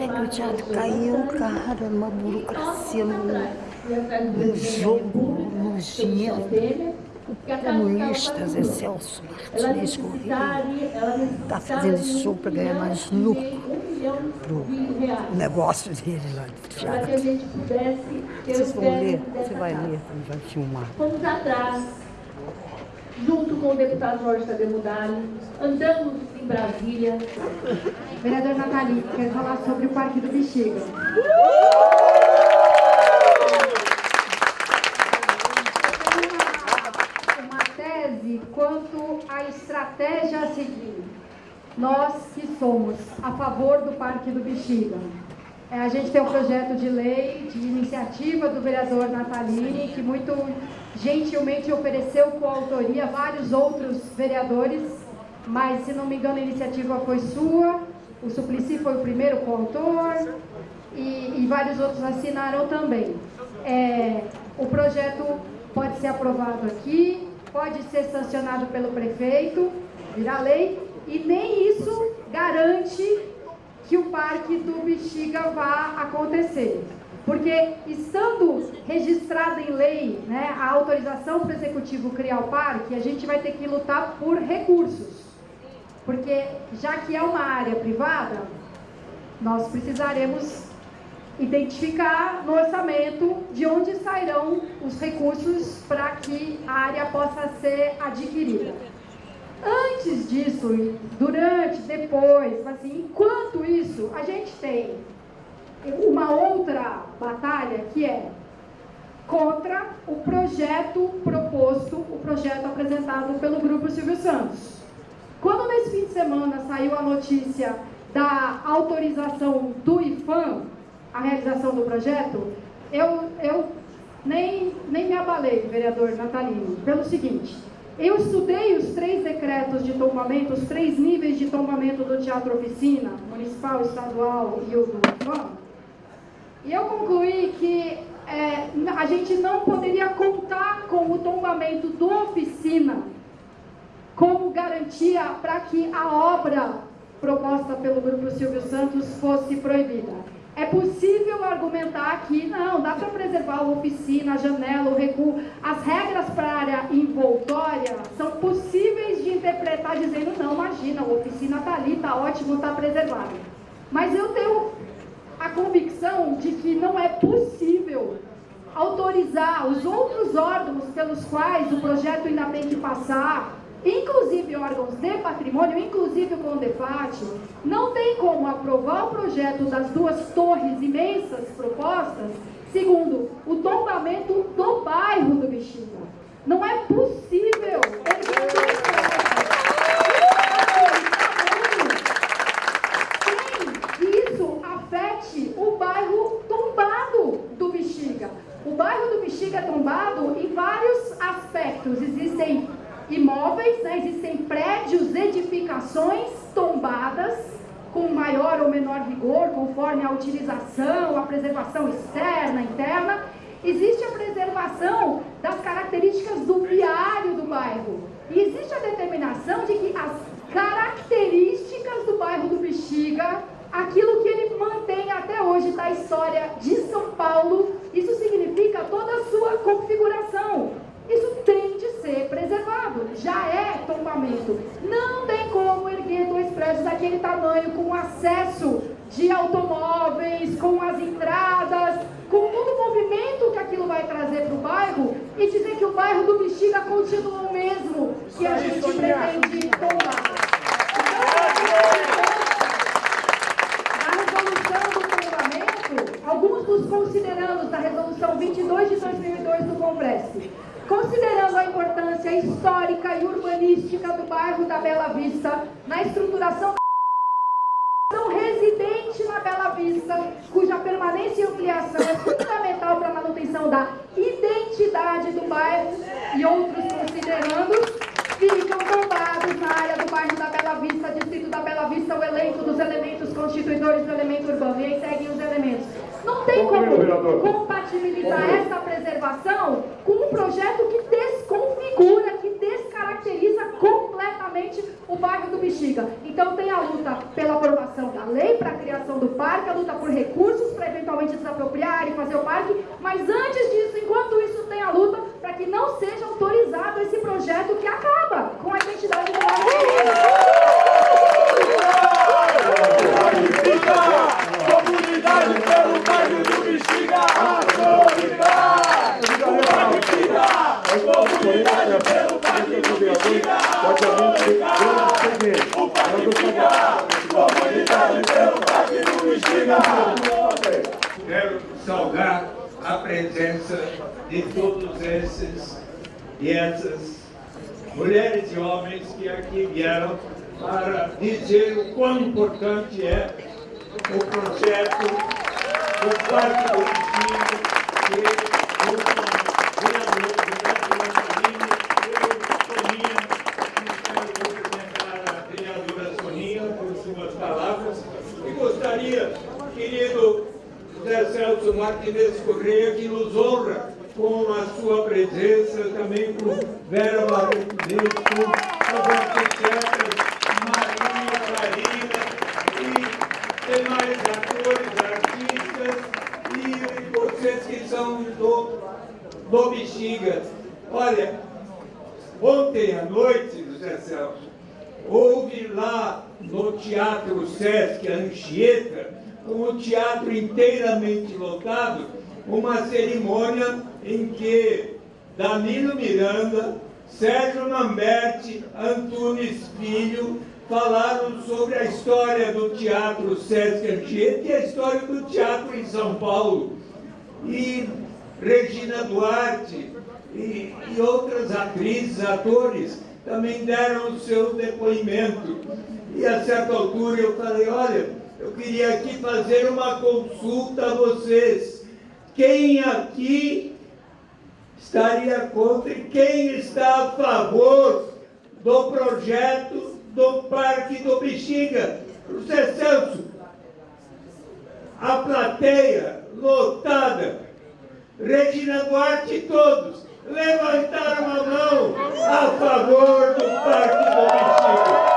É o teatro caiu, cara? Uma burocracia, num, jogo nojento. O comunista Zé Celso Martins Corrêa está fazendo show para ganhar mais lucro para o negócio dele lá do teatro. Vocês vão ler, você vai ler, vai filmar. Fomos atrás, junto com o deputado Jorge Tadeu andamos em Brasília. Vereador Nathalie, quer falar sobre o Parque do Bexiga. Uma tese quanto à estratégia a seguir. Nós que somos a favor do Parque do Bexiga, é, a gente tem um projeto de lei, de iniciativa do vereador Natalini, que muito gentilmente ofereceu coautoria a vários outros vereadores, mas se não me engano a iniciativa foi sua, o Suplicy foi o primeiro coautor e, e vários outros assinaram também. É, o projeto pode ser aprovado aqui, pode ser sancionado pelo prefeito, virar lei, e nem isso garante que o parque do Bexiga vá acontecer. Porque estando registrada em lei né, a autorização para o executivo criar o parque, a gente vai ter que lutar por recursos. Porque já que é uma área privada, nós precisaremos identificar no orçamento de onde sairão os recursos para que a área possa ser adquirida. Antes disso, durante, depois, assim, enquanto isso, a gente tem uma outra batalha que é contra o projeto proposto, o projeto apresentado pelo Grupo Silvio Santos. Quando nesse fim de semana saiu a notícia da autorização do IFAM, a realização do projeto, eu, eu nem, nem me abalei, vereador Natalino, pelo seguinte, eu estudei os três decretos de tombamento, os três níveis de tombamento do Teatro Oficina, municipal, estadual e o do IFAM, e eu concluí que é, a gente não poderia contar com o tombamento do Oficina como garantia para que a obra proposta pelo Grupo Silvio Santos fosse proibida. É possível argumentar que não, dá para preservar a oficina, a janela, o recuo. As regras para a área envoltória são possíveis de interpretar dizendo, não, imagina, a oficina está ali, está ótimo, está preservado. Mas eu tenho a convicção de que não é possível autorizar os outros órgãos pelos quais o projeto ainda tem que passar inclusive órgãos de patrimônio, inclusive o CONDEFAT, não tem como aprovar o projeto das duas torres imensas propostas, segundo o tombamento do bairro do Bexiga. Não é possível que isso afete o bairro tombado do Bexiga. O bairro do Bexiga é tombado em vários aspectos. Existem imóveis, né? existem prédios, edificações tombadas com maior ou menor vigor, conforme a utilização, a preservação externa, interna. Existe a preservação das características do viário do bairro. E existe a determinação de que as características do bairro do Bexiga, aquilo que ele mantém até hoje da história de São Paulo, isso significa toda a sua configuração. Isso tem de ser preservado, já é tombamento. Não tem como erguer dois prédios daquele tamanho, com acesso de automóveis, com as entradas, com todo o movimento que aquilo vai trazer para o bairro e dizer que o bairro do Bexiga continua o mesmo que a gente pretende tombar. Na resolução do tombamento, alguns dos considerandos da resolução 22 de 2002 do Congresso, Considerando a importância histórica e urbanística do bairro da Bela Vista na estruturação residente na Bela Vista, cuja permanência e ampliação é fundamental para a manutenção da identidade do bairro e outros considerandos, ficam tombados na área do bairro da Bela Vista, distrito da Bela Vista, o elenco dos elementos constituidores do elemento urbano. E aí seguem os elementos. Não tem como compatibilizar essa preservação com um projeto que desconfigura, que descaracteriza completamente o bairro do Bexiga. Então tem a luta pela aprovação da lei para a criação do parque, a luta por recursos para eventualmente desapropriar e fazer o parque, mas antes disso, enquanto isso, tem a luta para que não seja autorizado esse projeto que acaba com a identidade do bairro. Comunidade pelo bairro do Bexiga! Comunidade! Comunidade pelo bairro do Bexiga! O Parque Bexiga! Comunidade pelo bairro do Bexiga! Quero saudar a presença de todos esses essas mulheres e homens que aqui vieram para dizer o quão importante é o projeto do Parque do Ensino, que o querido José Celso Martínez Correia, que nos honra com a sua presença, também com Vera Barreto Neto, as arquitetas Maria Karina e demais atores, artistas e vocês que são do, do Bexiga. Olha, ontem à noite, José Celso, houve lá no Teatro Sesc Anchieta, com o teatro inteiramente lotado, uma cerimônia em que Danilo Miranda, Sérgio Lamberti, Antunes Filho falaram sobre a história do teatro Sesc Anchieta e a história do teatro em São Paulo. E Regina Duarte e, e outras atrizes, atores, também deram o seu depoimento. E a certa altura eu falei, olha, eu queria aqui fazer uma consulta a vocês. Quem aqui estaria contra e quem está a favor do projeto do Parque do Bexiga? José Celso, a plateia lotada, Regina Duarte e todos levantaram a mão a favor do Parque do Bexiga.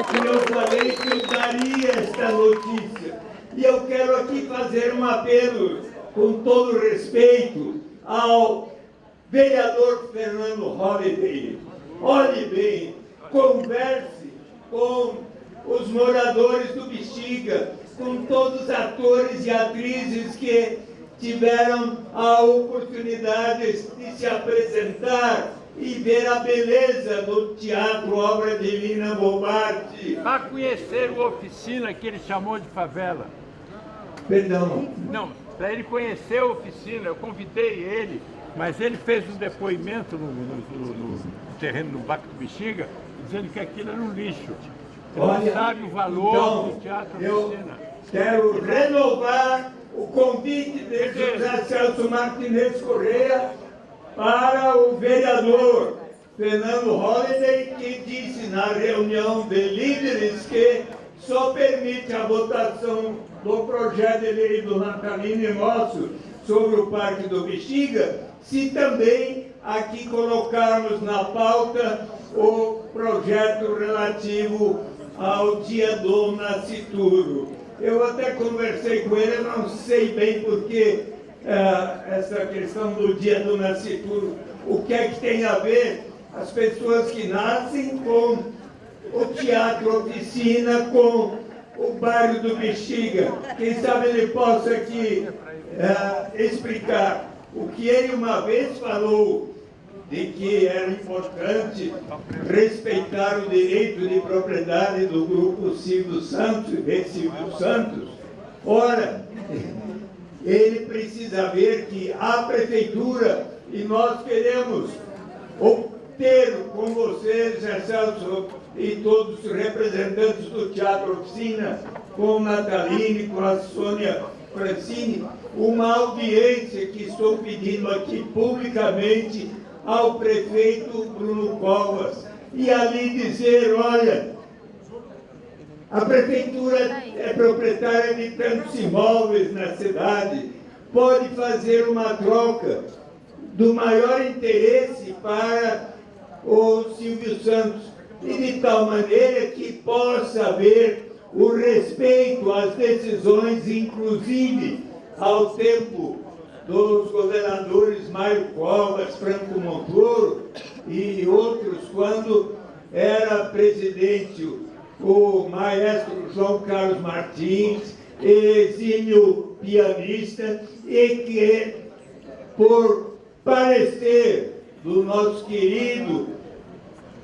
Então, eu falei que eu daria esta notícia. E eu quero aqui fazer um apelo, com todo respeito, ao vereador Fernando Holliday. Olhe bem, converse com os moradores do Bexiga, com todos os atores e atrizes que tiveram a oportunidade de se apresentar e ver a beleza do teatro Obra Divina Bombarte. Para conhecer o oficina que ele chamou de favela. Perdão. Não, para ele conhecer a oficina, eu convidei ele, mas ele fez um depoimento no, no, no, no terreno do Baco do Bexiga, dizendo que aquilo era um lixo. Ele Olha, sabe o valor então, do teatro eu oficina. quero renovar o convite de José Celso Martinez Correia para o vereador Fernando Holliday, que disse na reunião de líderes que só permite a votação do projeto de lei do Natalino nosso sobre o Parque do Bexiga, se também aqui colocarmos na pauta o projeto relativo ao dia do nascituro. Eu até conversei com ele, não sei bem porque eh, essa questão do dia do nascituro, o que é que tem a ver as pessoas que nascem com o teatro oficina, com o bairro do Bexiga. Quem sabe ele possa aqui eh, explicar o que ele uma vez falou de que era importante respeitar o direito de propriedade do grupo Silvio Santos e Silvio Santos. Ora, ele precisa ver que a prefeitura, e nós queremos ter com vocês, Celso, e todos os representantes do Teatro Oficina, com Nataline, com a Sônia Francini, uma audiência que estou pedindo aqui publicamente ao prefeito Bruno Covas e ali dizer, olha, a prefeitura é proprietária de tantos imóveis na cidade, pode fazer uma troca do maior interesse para o Silvio Santos. E de tal maneira que possa haver o respeito às decisões, inclusive ao tempo dos governadores Mário Covas, Franco Montoro e outros, quando era presidente o maestro João Carlos Martins, exímio pianista, e que, por parecer do nosso querido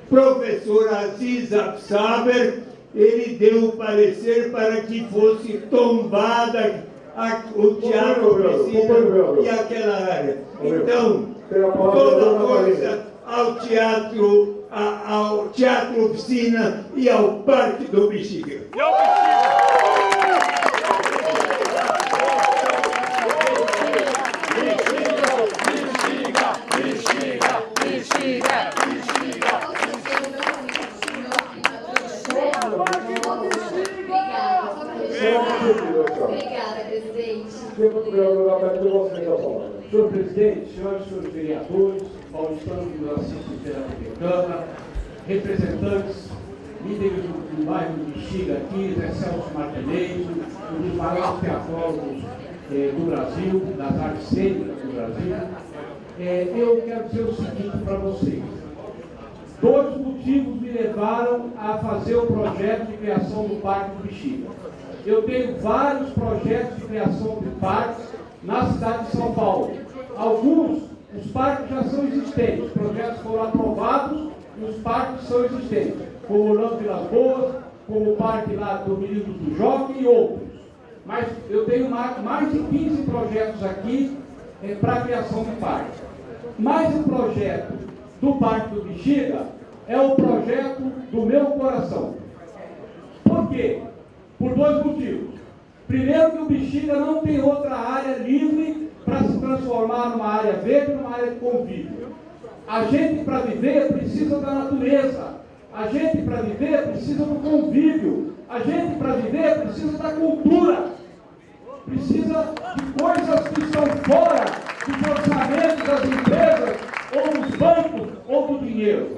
professor Aziz Absaber, ele deu o parecer para que fosse tombada a, o teatro oficina e aquela área. Então, toda coisa ao teatro, a, ao teatro oficina e ao Parque do Bexiga. Obrigada, presidente, senhoras e senhores vereadores, paulistanos que nos assistem pela TV Câmara, representantes, líderes do, do bairro do Bexiga aqui, Zé Celso Martinez, um dos maiores teatrólogos eh, do Brasil, das artes cênicas do Brasil, eh, eu quero dizer o seguinte para vocês. Dois motivos me levaram a fazer o projeto de criação do Parque do Bexiga. Eu tenho vários projetos de criação de parques na cidade de São Paulo. Alguns, os parques já são existentes, os projetos foram aprovados e os parques são existentes, como o Lampo Vilas Boas, como o parque lá do Menino do Jockey e outros. Mas eu tenho mais, mais de 15 projetos aqui é, para a criação de parques. Mais um projeto do Parque do Bexiga é o projeto do meu coração. Por quê? Por dois motivos. Primeiro que o Bexiga não tem outra área livre para se transformar numa área verde, numa área de convívio. A gente para viver precisa da natureza. A gente para viver precisa do convívio. A gente para viver precisa da cultura. Precisa de coisas que estão fora dos orçamentos das empresas, ou dos bancos, ou do dinheiro.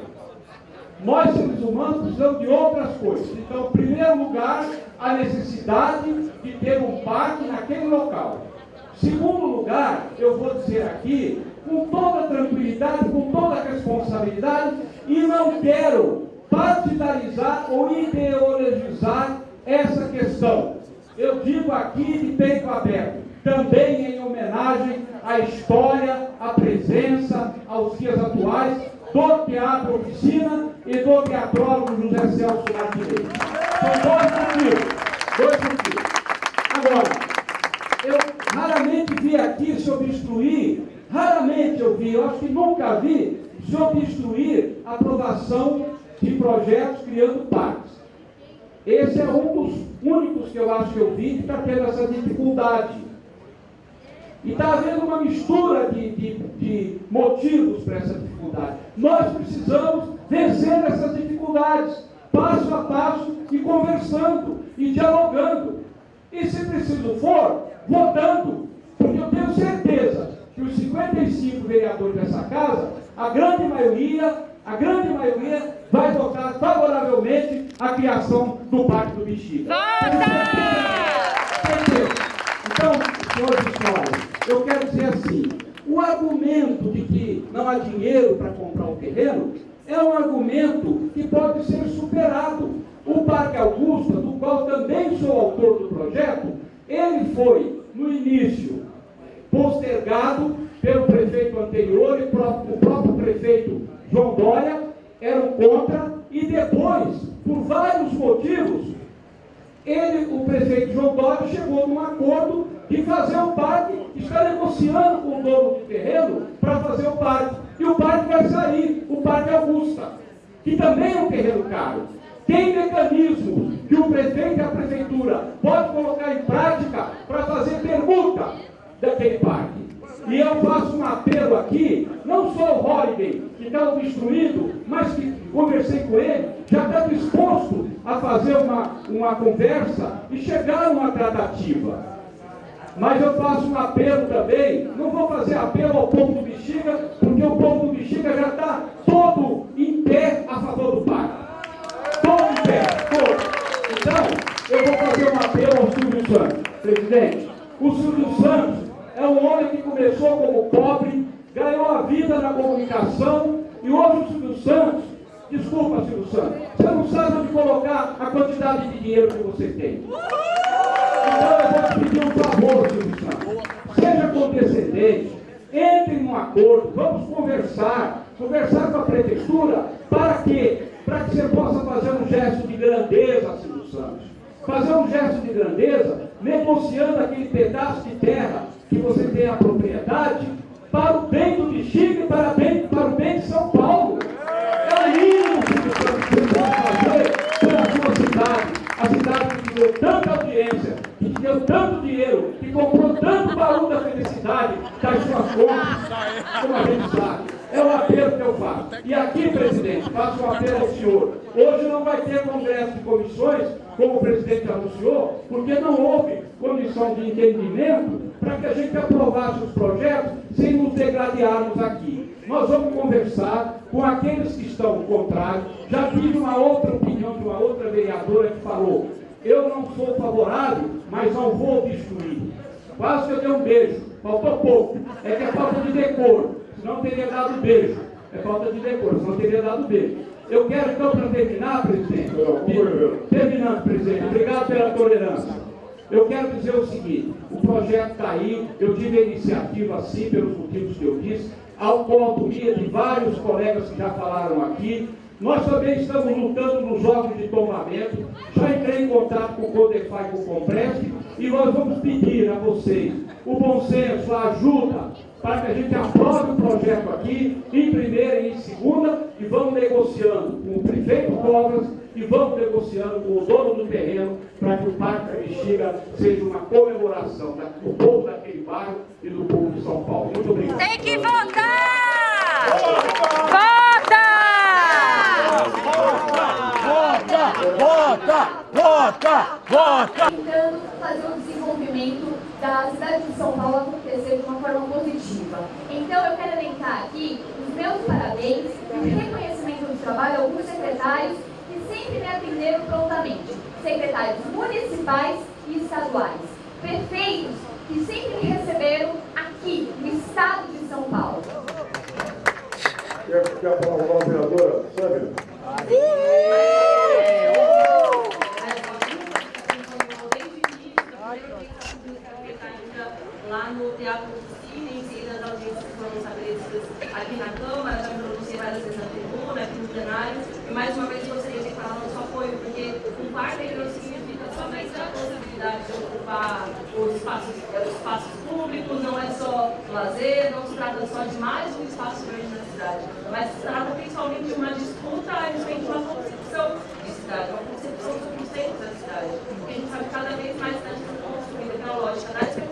Nós, seres humanos, precisamos de outras coisas. Então, em primeiro lugar, a necessidade de ter um parque naquele local. Segundo lugar, eu vou dizer aqui, com toda tranquilidade, com toda responsabilidade, e não quero partidarizar ou ideologizar essa questão. Eu digo aqui de peito aberto, também em homenagem à história, à presença, aos dias atuais do Teatro Oficina e do teatrólogo José Celso Martinez. São dois motivos. Dois motivos. Agora, vi aqui se obstruir, raramente eu vi, eu acho que nunca vi, se obstruir a aprovação de projetos criando parques. Esse é um dos únicos que eu acho que eu vi que está tendo essa dificuldade. E está havendo uma mistura de, de, de motivos para essa dificuldade. Nós precisamos vencer essas dificuldades, passo a passo, e conversando, e dialogando. E se preciso for, votando. Porque eu tenho certeza que os 55 vereadores dessa casa, a grande maioria, a grande maioria vai votar favoravelmente a criação do Parque do Bexiga. Então, senhores e senhores, eu quero dizer assim, o argumento de que não há dinheiro para comprar o terreno é um argumento que pode ser superado. O Parque Augusta, do qual também sou autor do projeto, ele foi, no início, postergado pelo prefeito anterior e o próprio prefeito João Dória eram contra, e depois, por vários motivos, ele, o prefeito João Dória, chegou num acordo de fazer o parque, está negociando com o dono do terreno para fazer o parque. E o parque vai sair, o Parque Augusta, que também é um terreno caro. Tem mecanismos que o prefeito e a prefeitura pode colocar em prática para fazer permuta daquele parque. E eu faço um apelo aqui, não só o Holiday, que está obstruído, mas que conversei com ele, já está disposto a fazer uma, uma conversa e chegar a uma tratativa. Mas eu faço um apelo também, não vou fazer apelo ao povo do Bexiga, porque o povo do Bexiga já está todo em pé a favor do parque. eu vou fazer um apelo ao Silvio Santos. Presidente, o Silvio Santos é um homem que começou como pobre, ganhou a vida na comunicação e hoje o Silvio Santos, desculpa Silvio Santos, você não sabe onde colocar a quantidade de dinheiro que você tem. Então eu vou te pedir um favor, Silvio Santos. Seja condescendente, entre num acordo, vamos conversar, conversar com a prefeitura, para quê? Para que você possa fazer um gesto de grandeza, Silvio Santos. Fazer um gesto de grandeza, negociando aquele pedaço de terra que você tem a propriedade, para o bem do Bexiga e para, bem, para o bem de São Paulo. É Santos, que você pode fazer pela sua cidade. A cidade que deu tanta audiência, que deu tanto dinheiro, que comprou tanto baú da felicidade das suas contas, como a gente sabe. É o apelo que eu faço. E aqui, presidente, faço um apelo ao senhor. Hoje não vai ter congresso de comissões, como o presidente anunciou, porque não houve comissão de entendimento para que a gente aprovasse os projetos sem nos degradearmos aqui. Nós vamos conversar com aqueles que estão contrários. Já tive uma outra opinião de uma outra vereadora que falou: eu não sou favorável, mas não vou destruir. Quase que eu dei um beijo, faltou pouco. É que é falta de decoro senão teria dado beijo. É falta de decoro, senão teria dado beijo. Eu quero então, para terminar, presidente, terminando, presidente, obrigado pela tolerância. Eu quero dizer o seguinte, o projeto está aí, eu tive a iniciativa sim, pelos motivos que eu disse, ao coautoria de vários colegas que já falaram aqui, nós também estamos lutando nos jogos de tombamento. Já entrei em contato com o Codefy e com o Comprest e nós vamos pedir a vocês o bom senso, a ajuda, para que a gente aprove o projeto aqui, em primeira e em segunda, e vamos negociando com o prefeito Cobras e vamos negociando com o dono do terreno para que o Parque da Bexiga seja uma comemoração do povo daquele bairro e do povo de São Paulo. Muito obrigado. Tem que votar! Vota! Vota! Vota! Vota! Tentando fazer o desenvolvimento da cidade de São Paulo de uma forma positiva. Então, eu quero elencar aqui os meus parabéns e o reconhecimento do trabalho a alguns secretários que sempre me atenderam prontamente. Secretários municipais e estaduais. Prefeitos que sempre me receberam aqui, no estado de São Paulo. Quer, quer falar com a vereadora, Sâmia? No Teatro Cine, em seguida audiências que foram estabelecidas aqui na Câmara, já pronunciei várias vezes na tribuna, aqui no plenário, e mais uma vez gostaria de falar nosso apoio, porque um parque não significa somente a possibilidade de ocupar os espaços, os espaços públicos, não é só lazer, não se trata só de mais um espaço grande na cidade, mas se trata principalmente de uma disputa a respeito de uma concepção de cidade, uma concepção sobre o centro da cidade, porque a gente sabe cada vez mais a cidade construída pela lógica da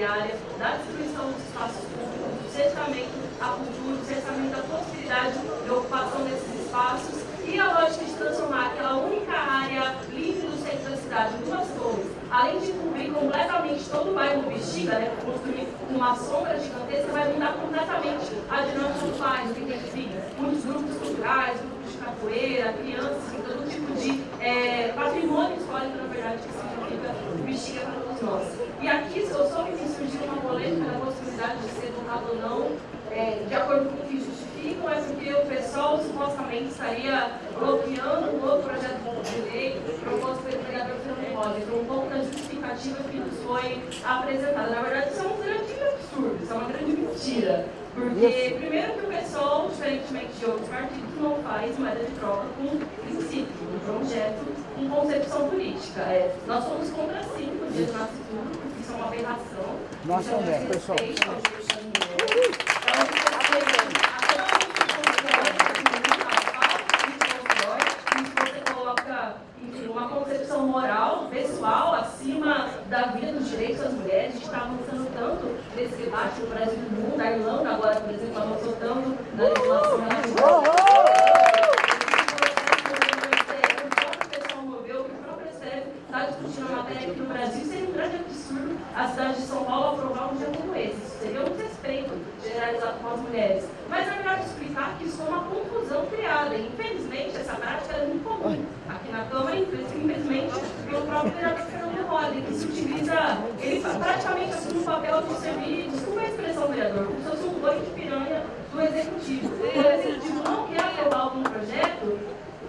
da destruição dos espaços públicos, do cercamento à cultura, do cercamento à possibilidade de ocupação desses espaços e a lógica de transformar aquela única área livre do centro da cidade em duas torres, além de cobrir completamente todo o bairro Bexiga, né, construir uma sombra gigantesca, vai mudar completamente a dinâmica do bairro, que tem enfim, muitos grupos culturais, grupos de capoeira, crianças, todo tipo de é, patrimônio histórico, na verdade, que significa Bexiga para todos nós. E aqui, eu soube que surgiu uma polêmica da possibilidade de ser votado ou não, é, de acordo com o que justificam, é porque o pessoal supostamente estaria bloqueando um outro projeto de lei proposto pelo vereador Fernando Rosa. Então, um pouco da justificativa que nos foi apresentada. Na verdade, isso é um grande absurdo, isso é uma grande mentira. Porque, primeiro que o pessoal, diferentemente de outros partidos, não faz moeda de troca com princípio, com projeto, com concepção política. É, nós somos contra sim o dia do nascituro, porque isso é uma isso é um André, pessoal. É um uma concepção moral, pessoal, acima da vida dos direitos das mulheres. A gente está avançando tanto nesse debate no Brasil e no mundo. A Irlanda agora, por exemplo, avançou tanto na legislação relativa. Que está discutindo a matéria aqui no Brasil. Seria um grande absurdo a cidade de São Paulo aprovar um dia como esse. Isso seria um respeito generalizado com as mulheres. Mas é melhor explicar que isso é uma confusão criada. E, infelizmente, essa prática é muito comum aqui na Câmara, infelizmente, pelo próprio vereador Fernando Rodrigues que se utiliza, ele praticamente assume o papel a servir, desculpa a expressão, vereador, como se fosse um banho de piranha do executivo. Então, o executivo não quer aprovar algum projeto,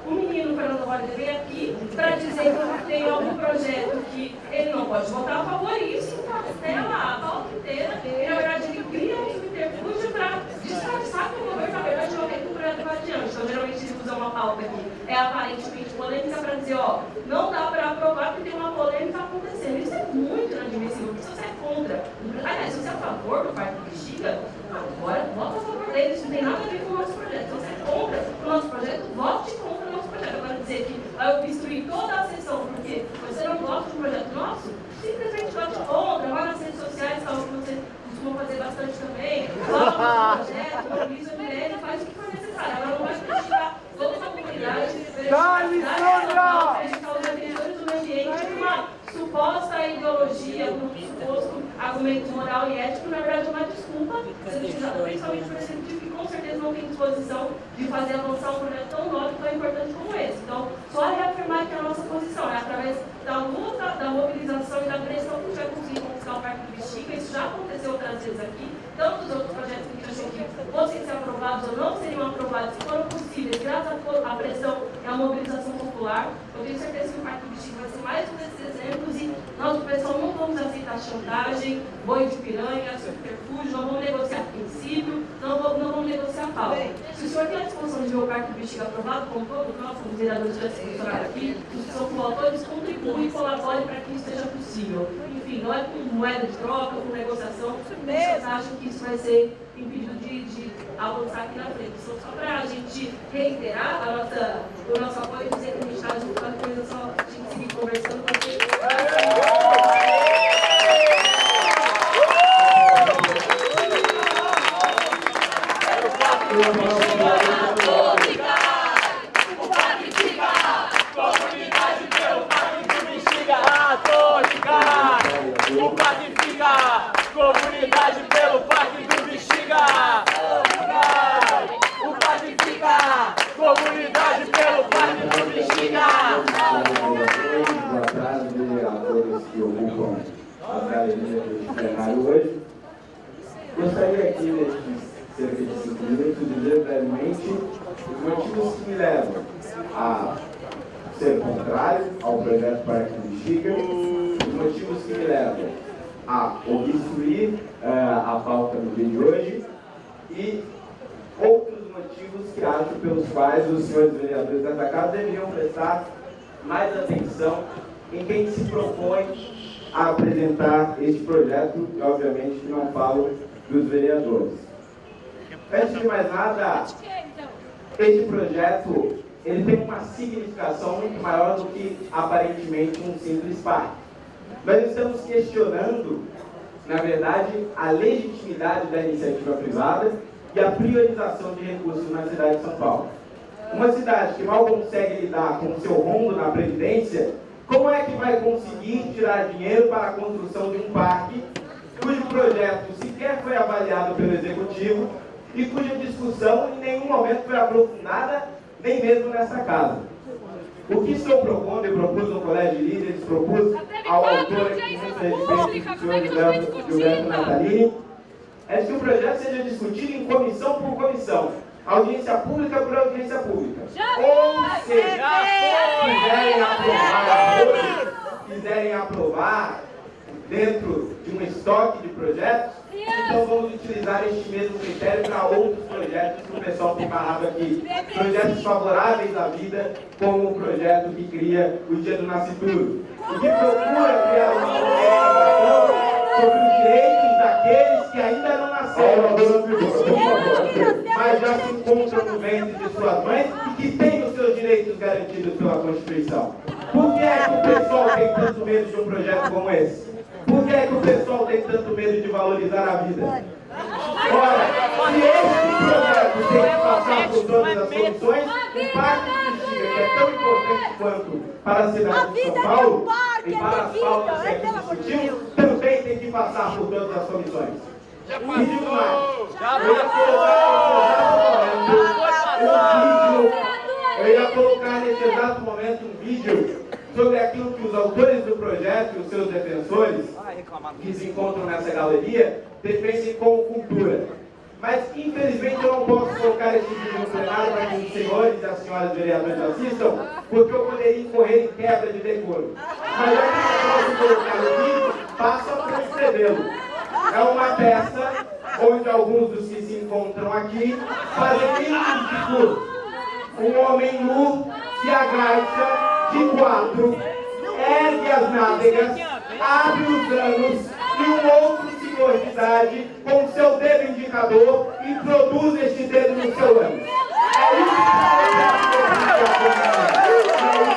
o menino Fernando Holliday vem aqui para dizer que tem algum projeto que ele não pode votar a favor e isso castela a pauta inteira e, na verdade, ele cria um subterfúgio para disfarçar que o governo, na verdade, não que o projeto vá adiante. Então, geralmente, ele usa uma pauta que é aparentemente polêmica para dizer, ó, não dá para aprovar porque tem uma polêmica acontecendo. Isso é muito inadmissível, porque se você é contra, aliás, se você é a favor do Parque do Bexiga, agora vota a favor dele, isso não tem nada a ver com o nosso projeto. Se você é contra o nosso projeto, vote contra o nosso projeto. Agora dizer que vai obstruir toda a sessão porque você não gosta do projeto nosso, simplesmente vote contra, vá nas redes sociais, algo que você costuma fazer bastante também, fala no projeto, mobiliza a mulher e faz o que for necessário. Ela não vai criticar toda a comunidade, Dá-lhe, Sônia! os defensores do meio ambiente uma suposta ideologia, um suposto argumento moral e ético, na verdade é uma desculpa, sendo utilizada principalmente motivo que com certeza não tem disposição de fazer avançar um projeto tão nobre e tão importante como esse. Então, só reafirmar que a nossa posição é através da luta, da mobilização e da pressão que a gente vai conseguir conquistar o Parque do Bexiga. Isso já aconteceu outras vezes aqui, tanto os outros projetos que a gente achou fossem ser aprovados ou não seriam aprovados, se foram possíveis, graças à pressão e à mobilização popular. Eu tenho certeza que o Parque do Bexiga vai ser mais um desses exemplos e nós, pessoal, não vamos aceitar chantagem, boi de piranha, subterfúgio, não vamos negociar princípio, não vamos, não vamos negociar pauta. Se o senhor tem a disposição de o Parque do Bexiga aprovado, como todos nós, como vereadores já se mencionaram aqui, os que são coautores, contribuem e colaborem para que isso seja possível. Enfim, não é com moeda de troca, com negociação, vocês acham que isso vai ser impedido de, de avançar aqui na frente. Então, só para a gente reiterar a nossa, o nosso apoio e dizer que a gente está junto a coisa, só a gente seguir conversando com comunidade pelo parque do Bexiga. O parque fica, comunidade pelo parque do Bexiga. Boa tarde a todos que ocupam a galeria do plenário hoje. Gostaria aqui, nestes cerca de cinco minutos, de dizer brevemente os motivos que me levam a ser contrário ao projeto Parque do Bexiga, os motivos que me levam a obstruir eh, a pauta do dia de hoje e outros motivos que acho pelos quais os senhores vereadores dessa casa deveriam prestar mais atenção em quem se propõe a apresentar este projeto, e obviamente que não falo dos vereadores. Antes de mais nada, este projeto ele tem uma significação muito maior do que aparentemente um simples parque. Nós estamos questionando, na verdade, a legitimidade da iniciativa privada e a priorização de recursos na cidade de São Paulo. Uma cidade que mal consegue lidar com o seu rombo na Previdência, como é que vai conseguir tirar dinheiro para a construção de um parque cujo projeto sequer foi avaliado pelo Executivo e cuja discussão em nenhum momento foi aprofundada, nem mesmo nessa casa? O que estou propondo, eu propus no Colégio de Líderes, propus ao autor aqui, muito respeito, o senhor Gilberto, Gilberto Natalini, é que o projeto seja discutido em comissão por comissão, audiência pública por audiência pública. Ou seja, quiserem aprovar hoje, quiserem aprovar dentro de um estoque de projetos, então vamos utilizar este mesmo critério para outros projetos que o pessoal tem barrado aqui. Projetos favoráveis à vida, como o projeto que cria o Dia do Nascituro. E que procura criar uma legislação sobre os direitos daqueles que ainda não nasceram, mas já se encontram no ventre de suas mães e que têm os seus direitos garantidos pela Constituição. Por que é que o pessoal tem tanto medo de um projeto como esse? Por que é que o pessoal tem tanto medo de valorizar a vida? Ora, se esse projeto tem que passar por todas as soluções, o Parque do Bexiga, que é tão importante quanto para a cidade de São Paulo, e para as pautas que aqui discutimos, também tem que passar por todas as comissões. E digo mais, eu ia colocar nesse exato momento um vídeo, eu ia colocar nesse exato momento um vídeo sobre aquilo que os autores do projeto e os seus defensores, que se encontram nessa galeria, defendem como cultura. Mas, infelizmente, eu não posso colocar esse vídeo no plenário para que os senhores e as senhoras vereadores assistam, porque eu poderia incorrer em quebra de decoro. Mas eu posso colocar o vídeo, passo a transcrevê-lo. É uma peça onde alguns dos que se encontram aqui fazem mínimos discursos. Um homem nu se agacha de quatro, ergue as nádegas, abre os anos e um outro senhor de idade com seu dedo indicador e produz este dedo no seu ânus. É isso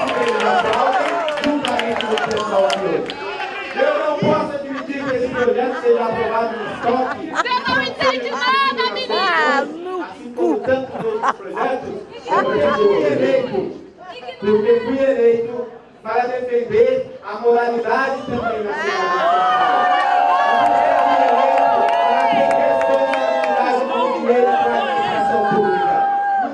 que eles aplaudem juntamente com o pessoal aqui hoje. Eu não posso admitir que esse projeto seja aprovado no estoque. Você não entende nada, menino! Assim como tantos outros projetos, porque fui eleito, porque fui eleito para defender a moralidade também na cidade.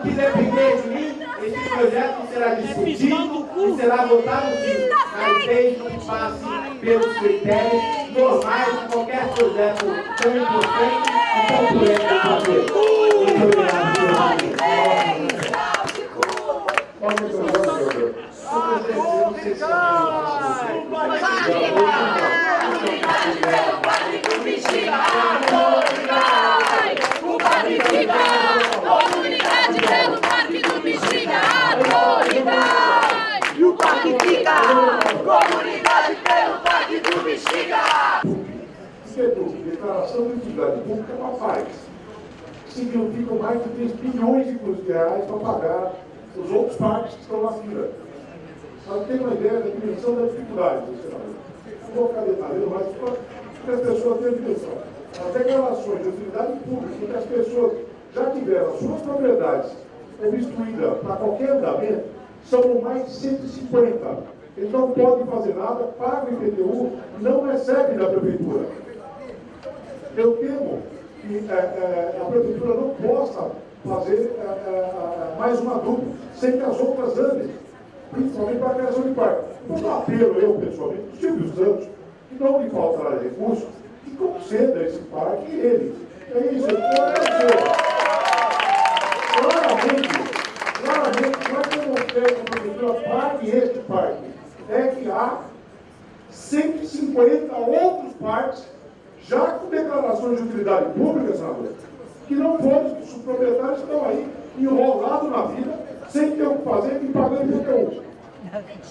Que depender de mim, esse projeto será discutido e será votado sim, mas desde que passe pelos critérios normais de qualquer projeto tão importante e tão polêmico. Muito obrigado, O Padre fica! Comunidade pelo Parque do Bexiga! Autoridade! E o Parque fica! Comunidade pelo Parque do Bexiga! Setor, declaração de utilidade pública uma paz. Significam mais de 3 bilhões de reais para pagar os outros parques que estão na fila. Para ter uma ideia da dimensão da dificuldade do cenário. Não vou ficar detalhando, mas para as pessoas terem dimensão. As declarações de utilidade pública, em que as pessoas já tiveram suas propriedades obstruídas para qualquer andamento, são mais de 150. Eles não podem fazer nada, pagam IPTU, não recebem da prefeitura. Eu temo que é, é, a prefeitura não possa fazer é, é, mais uma dupla, sem que as outras andem, principalmente para a criação de parque. Então, apelo eu, pessoalmente, o Silvio Santos, que não lhe faltará recursos, que conceda esse parque ele. É isso, pode fazer. Claramente, claramente, nós temos feito a prefeitura parque este parque. É que há 150 outros parques já com declarações de utilidade pública, senador, que não foram, os proprietários estão aí enrolados na vida, sem ter o que fazer e pagando IPTU.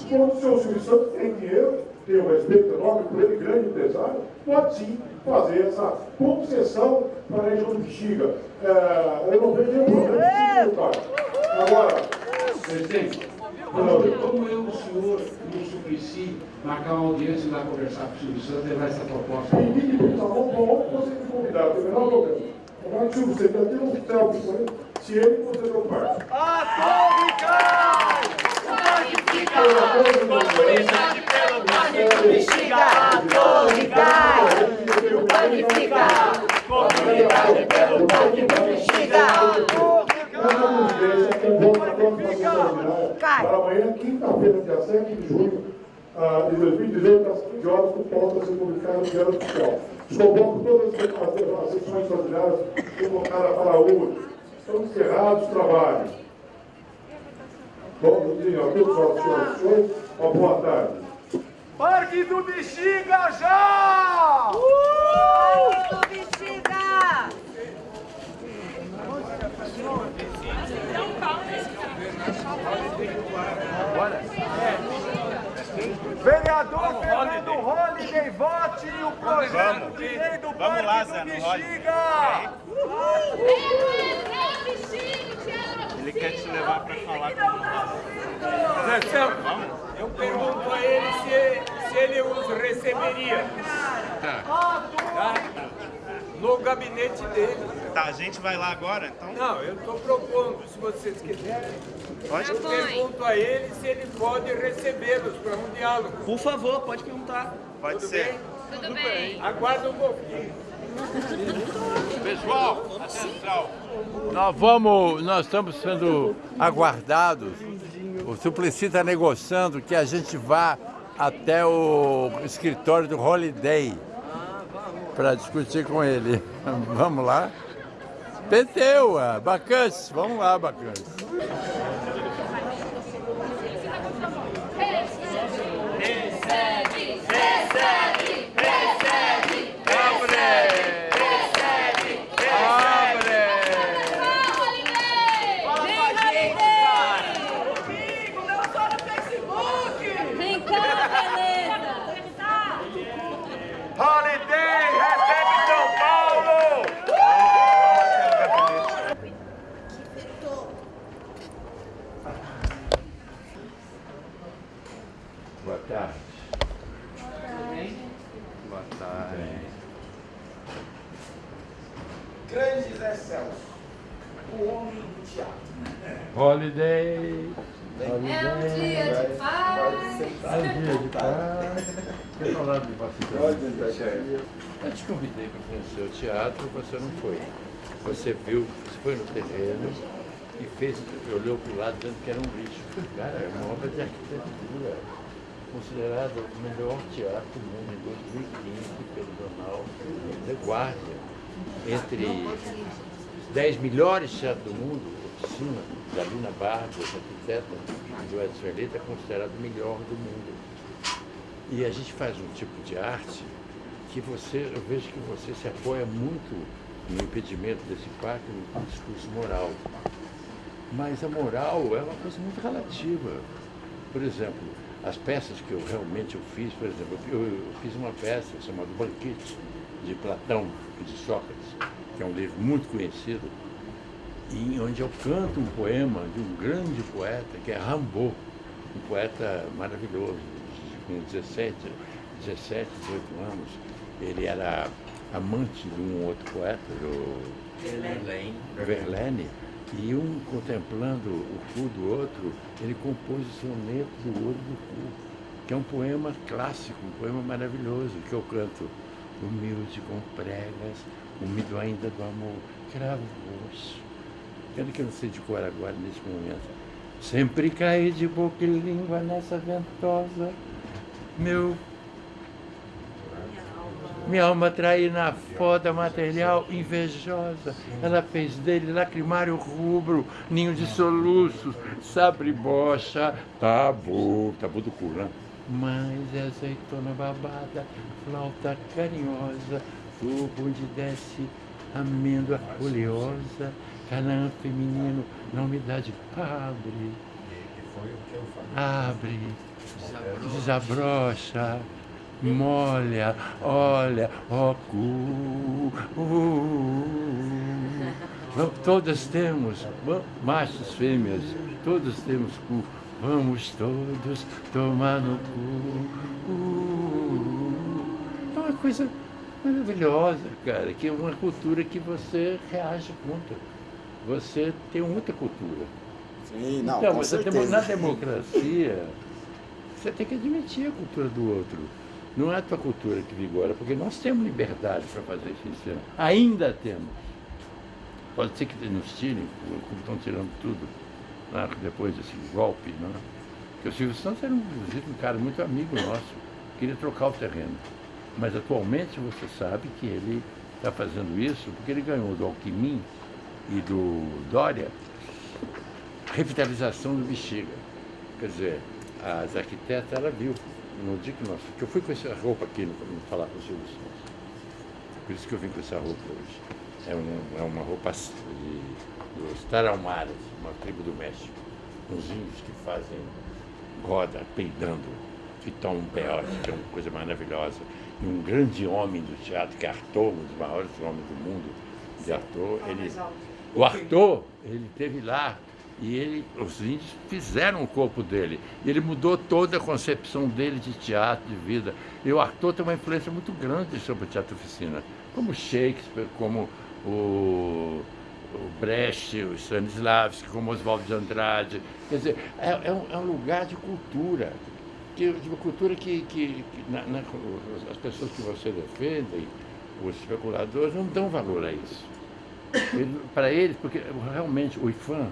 Quando o senhor Silvio Santos tem dinheiro, tem um respeito enorme por ele, grande empresário, pode sim fazer essa concessão para a região do Bexiga. É, eu não vejo nenhum problema em se Agora, Presidente, como eu, o senhor e o Suplicy marcar uma audiência e lá conversar com o Silvio Santos levar essa proposta? Que tá bom, bom, você me convidar, tem o menor problema. Agora, Silvio, você tem um selfie com ele, se ele você não parte. Comunidade pelo Parque do Bexiga! Autoridade! E o Parque fica! Comunidade pelo Parque ver se tem volta para para amanhã, quinta-feira, dia 7 de junho de 2018, às 15 horas, com pauta a ser publicada no Diário Oficial. Desconvoco todas as, sessões extraordinárias convocadas para hoje. Estão encerrados os trabalhos. Bom dia a todos, senhoras e senhores. Uma boa tarde. Parque do Bexiga já! Uh! Bexiga! Vereador Fernando Holliday, vote o projeto de lei do Vamos lá, Parque Zé, do Bexiga! Ele quer te levar para falar com Zé Celso, eu pergunto a ele se, se ele os receberia. Tá? No gabinete dele. Tá, a gente vai lá agora, então? Não, eu estou propondo, se vocês quiserem. Pode? Eu pergunto a ele se ele pode recebê-los para um diálogo. Por favor, pode perguntar. Pode Tudo ser. bem? Tudo bem. Aguarda um pouquinho. Pessoal, atenção. Nós vamos, nós estamos sendo aguardados o Suplicy está negociando que a gente vá até o escritório do Holiday para discutir com ele. Vamos lá? Peteu, Bacantes, vamos lá, Bacantes. Holiday. Holiday. É um dia de paz. É um dia de paz. Quer falar de você? Eu te convidei para conhecer o teatro, você não foi. Você viu, você foi no terreno e fez, olhou para o lado dizendo que era um lixo. Cara, é uma obra de arquitetura, considerado o melhor teatro do mundo em 2015 pelo jornal The Guardian. Entre 10 melhores teatros do mundo, oficina, da Lina Barros, arquiteta do Edson Elita, é considerado o melhor do mundo. E a gente faz um tipo de arte que você, eu vejo que você se apoia muito no impedimento desse pacto no discurso moral. Mas a moral é uma coisa muito relativa. Por exemplo, as peças que eu realmente eu fiz, por exemplo, eu, eu fiz uma peça chamada Banquete, de Platão e de Sócrates, que é um livro muito conhecido, e onde eu canto um poema de um grande poeta, que é Rimbaud, um poeta maravilhoso, com 17, 17, 18 anos. Ele era amante de um outro poeta, do Verlaine. Verlaine. E um contemplando o cu do outro, ele compôs o soneto do olho do cu, que é um poema clássico, um poema maravilhoso, que eu canto humilde com pregas, úmido ainda do amor, cravo Pena que eu não sei de cor agora, nesse momento. Sempre caí de boca e língua nessa ventosa, meu... Minha alma traí na foda material invejosa. Ela fez dele lacrimário rubro, ninho de soluços, sabre bocha, tabu, tabu do cu, né? Mas é azeitona babada, flauta carinhosa, tubo onde desce amêndoa oleosa, Canaã feminino, na umidade, abre, abre, desabrocha, molha, olha, ó cu. Todas temos, machos, fêmeas, todos temos cu. Vamos todos tomar no cu. É uma coisa maravilhosa, cara, que é uma cultura que você reage contra você tem muita cultura. Sim, não, então, você tem, na democracia, você tem que admitir a cultura do outro. Não é a tua cultura que vigora, porque nós temos liberdade para fazer isso. Ainda temos. Pode ser que nos tirem, como estão tirando tudo, né, depois desse golpe. Né? Porque o Silvio Santos era, inclusive, um cara muito amigo nosso, queria trocar o terreno. Mas atualmente você sabe que ele está fazendo isso porque ele ganhou do Alckmin e do Dória, revitalização do Bexiga. Quer dizer, as arquitetas, ela viu, no dia que nós... que eu fui com essa roupa aqui, no, no falar com o Silvio Santos. Por isso que eu vim com essa roupa hoje. É, um, é uma roupa de, dos Tarahumaras, uma tribo do México. Uns índios que fazem roda, peidando, que tomam um peote, que é uma coisa maravilhosa. E um grande homem do teatro, que é Arthur, um dos maiores homens do mundo de Arthur, ele o Arthur, ele teve lá e ele, os índios fizeram o corpo dele. Ele mudou toda a concepção dele de teatro, de vida. E o Arthur tem uma influência muito grande sobre o teatro oficina, como Shakespeare, como o, o Brecht, o Stanislavski, como Oswaldo de Andrade. Quer dizer, é, é, um, é um, lugar de cultura, que, de uma cultura que, que, que na, na, as pessoas que você defende, os especuladores, não dão valor a isso. Ele, para eles, porque realmente o IFAM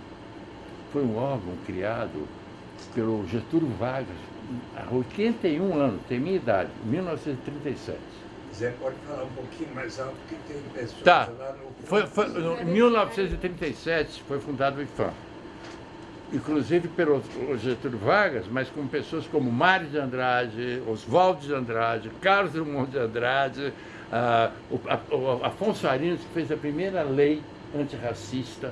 foi um órgão criado pelo Getúlio Vargas, há 81 anos, tem minha idade, 1937. Zé, pode falar um pouquinho mais alto, porque tem pessoas Tá. lá no... Foi, foi, em 1937 foi fundado o IFAM. Inclusive pelo Getúlio Vargas, mas com pessoas como Mário de Andrade, Oswaldo de Andrade, Carlos Drummond de Andrade, ah, o, a- o Afonso Arinos, fez a primeira lei antirracista.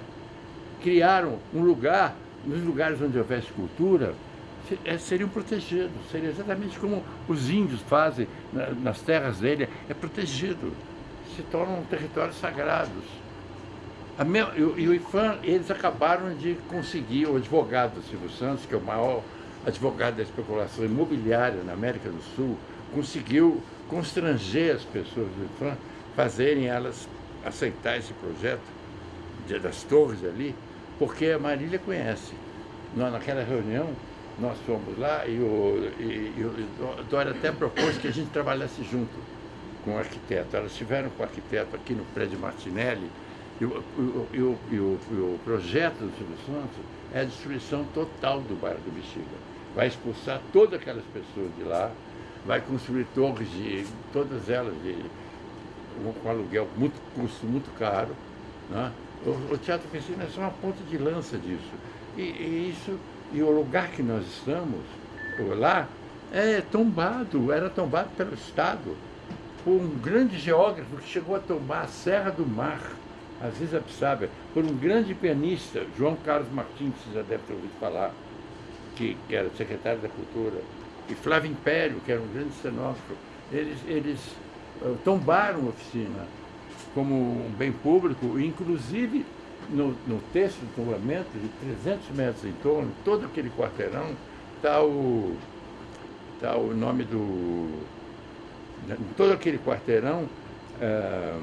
Criaram um lugar, nos lugares onde houvesse cultura, eh, seriam protegidos. Seria exatamente como os índios fazem na- nas terras dele, é protegido. Se tornam territórios sagrados. A me- e, e o IFAM, eles acabaram de conseguir, o advogado Silvio Santos, que é o maior advogado da especulação imobiliária na América do Sul, conseguiu constranger as pessoas do IFAM, fazerem elas aceitar esse projeto das torres ali, porque a Marília conhece. Nós, naquela reunião, nós fomos lá e o, e, e o Dória até propôs que a gente trabalhasse junto com o arquiteto. Elas estiveram com o arquiteto aqui no prédio Martinelli, e o, e o- e o- o projeto do Silvio Santos é a destruição total do bairro do Bexiga. Vai expulsar todas aquelas pessoas de lá, vai construir torres de todas elas de com aluguel muito custo muito caro. Né? O, o Teatro Oficina é só uma ponta de lança disso. E, e isso, e o lugar que nós estamos, lá, é tombado, era tombado pelo Estado, por um grande geógrafo que chegou a tombar a Serra do Mar, Aziz Absábia, por um grande pianista, João Carlos Martins, que você já deve ter ouvido falar, que, que era secretário da Cultura, e Flávio Império, que era um grande cenógrafo. Eles, eles eh, tombaram a oficina como um bem público, inclusive no, no texto do tombamento, de 300 metros em torno, todo aquele quarteirão, está o, tá o nome do. Todo aquele quarteirão, ah,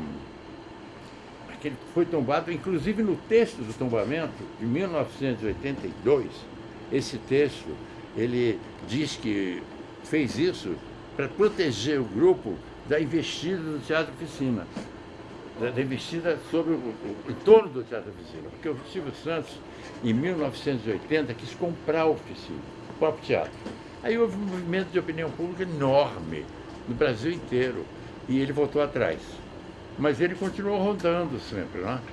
aquele que foi tombado, inclusive no texto do tombamento, de 1982, esse texto, ele diz que fez isso para proteger o grupo da investida do Teatro Oficina, da, da investida sobre o, o, em torno do Teatro Oficina, porque o Silvio Santos, em 1980, quis comprar a oficina, o próprio teatro. Aí houve um movimento de opinião pública enorme no Brasil inteiro, e ele voltou atrás. Mas ele continuou rodando sempre, né?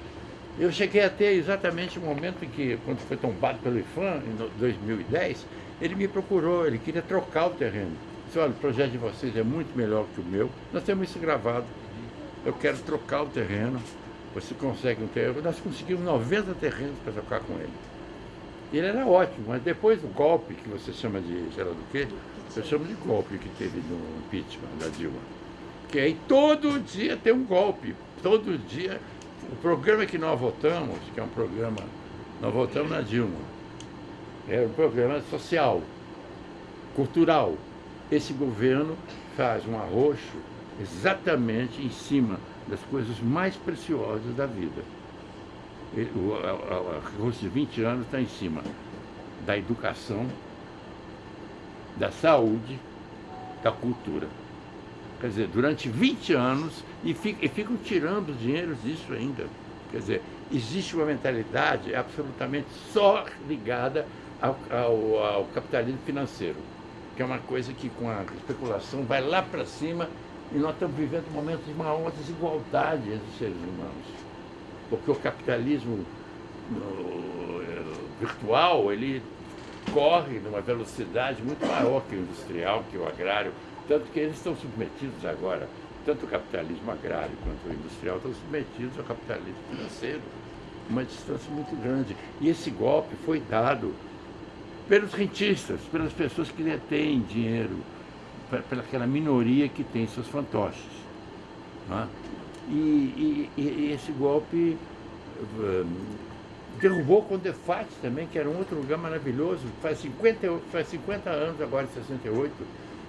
Eu cheguei até exatamente o momento em que, quando foi tombado pelo IFAM, em no- 2010, ele me procurou, ele queria trocar o terreno. Disse, olha, o projeto de vocês é muito melhor que o meu, nós temos isso gravado. Eu quero trocar o terreno, você consegue um terreno. Nós conseguimos 90 terrenos para trocar com ele. Ele era ótimo, mas depois do golpe, que você chama de, sei lá do quê, eu chamo de golpe que teve no impeachment da Dilma. Que aí todo dia tem um golpe, todo dia. O programa que nós votamos, que é um programa, nós votamos na Dilma, é um programa social, cultural. Esse governo faz um arroxo exatamente em cima das coisas mais preciosas da vida. O arroxo de 20 anos está em cima da educação, da saúde, da cultura. Quer dizer, durante 20 anos e, e ficam tirando dinheiro disso ainda. Quer dizer, existe uma mentalidade absolutamente só ligada ao, ao- ao capitalismo financeiro, que é uma coisa que com a especulação vai lá para cima e nós estamos vivendo um momento de maior desigualdade entre os seres humanos. Porque o capitalismo eh, virtual, ele corre numa velocidade muito maior que o industrial, que o agrário, tanto que eles estão submetidos agora, tanto o capitalismo agrário quanto o industrial estão submetidos ao capitalismo financeiro, uma distância muito grande. E esse golpe foi dado pelos rentistas, pelas pessoas que detêm dinheiro, pe- pela aquela minoria que tem seus fantoches. é? E, e- e- esse golpe eh, derrubou o Condefate também, que era um outro lugar maravilhoso, faz 50, e- faz 50 anos agora, em 68,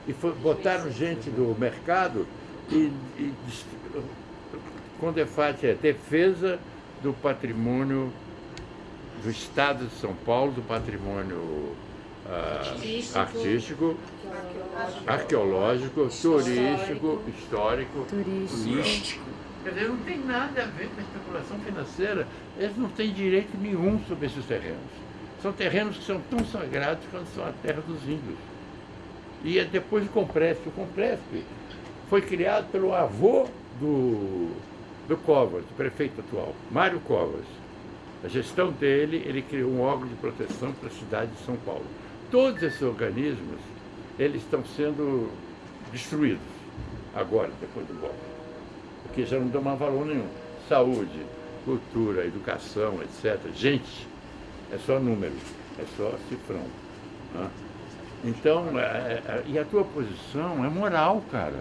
e foi, botaram gente do mercado e, e Condefate é defesa do patrimônio do Estado de São Paulo, do patrimônio ah, Artístico. arqueológico, turístico, histórico, político. Quer dizer, não tem nada a ver com a especulação financeira. Eles não têm direito nenhum sobre esses terrenos. São terrenos que são tão sagrados quanto são a terra dos índios. E é depois do Compresp. O Compresp foi criado pelo avô do, do Covas, do prefeito atual, Mário Covas. A gestão dele, ele criou um órgão de proteção para a cidade de São Paulo. Todos esses organismos, eles estão sendo destruídos agora, depois do golpe, porque já não dão mais valor nenhum. Saúde, cultura, educação, etc. Gente, é só número, é só cifrão. Né? Então, é, é, e a tua posição é moral, cara.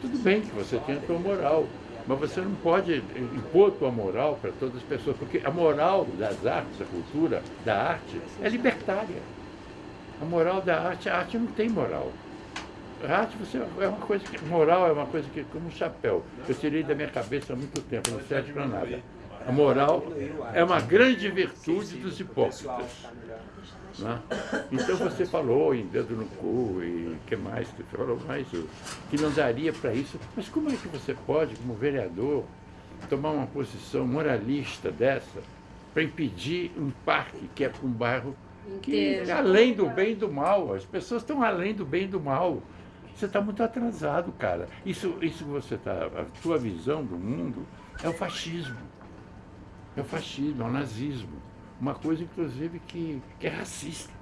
Tudo bem que você tem a tua moral, mas você não pode impor tua moral para todas as pessoas, porque a moral das artes, a cultura da arte, é libertária. A moral da arte, a arte não tem moral. A arte você, é uma coisa que, moral é uma coisa que, como um chapéu, eu tirei da minha cabeça há muito tempo, não serve para nada. A moral é uma grande virtude dos hipócritas. Né? Então você falou em dedo no cu e que mais que falou mais que não daria para isso. Mas como é que você pode, como vereador, tomar uma posição moralista dessa para impedir um parque que é para um bairro que é além do bem e do mal. As pessoas estão além do bem e do mal. Você está muito atrasado, cara. Isso, isso você está. A tua visão do mundo é o fascismo. É o fascismo, é o nazismo. Uma coisa, inclusive, que, que é racista.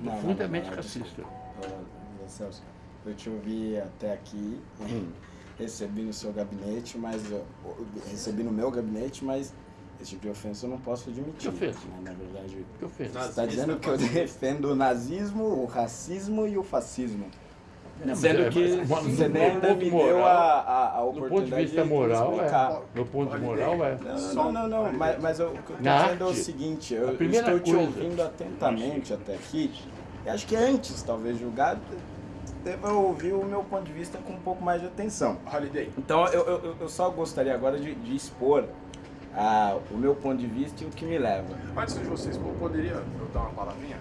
Não, profundamente não, não, racista. Celso, eu te ouvi até aqui, hum. recebi no seu gabinete, mas recebi no meu gabinete, mas esse tipo de ofensa eu não posso admitir. Que ofensa? Né? Na verdade, que ofensa? você está dizendo que eu defendo o nazismo, o racismo e o fascismo. Não, Sendo é, que mas, você nem ainda me moral, deu a, a, a oportunidade do ponto de vista moral, explicar. É. No ponto de moral, é. Não, não, não, mas, mas eu, o que eu estou dizendo é o seguinte, eu estou te ouvindo atentamente até aqui, e acho que antes, talvez, julgar, deva ouvir o meu ponto de vista com um pouco mais de atenção. Holiday. Então, eu, eu, eu só gostaria agora de, de expor ah, o meu ponto de vista e o que me leva. Antes de vocês, poderia eu dar uma palavrinha?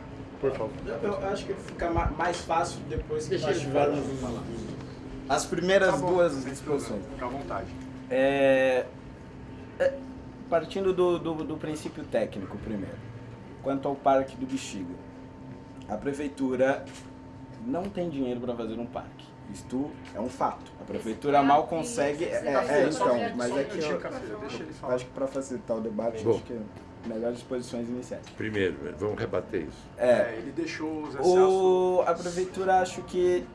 Por favor. Eu, eu acho que fica mais fácil depois que nós tivermos as primeiras tá duas discussões. Fica à vontade. É, é, partindo do, do, do princípio técnico primeiro. Quanto ao Parque do Bexiga. A prefeitura não tem dinheiro para fazer um parque. Isto é um fato. A prefeitura mal consegue. É, é, então, mas é que eu, eu acho que para facilitar o debate, Bom. acho que melhores posições iniciais. Primeiro, vamos rebater isso. É, é ele deixou os o, A prefeitura acho que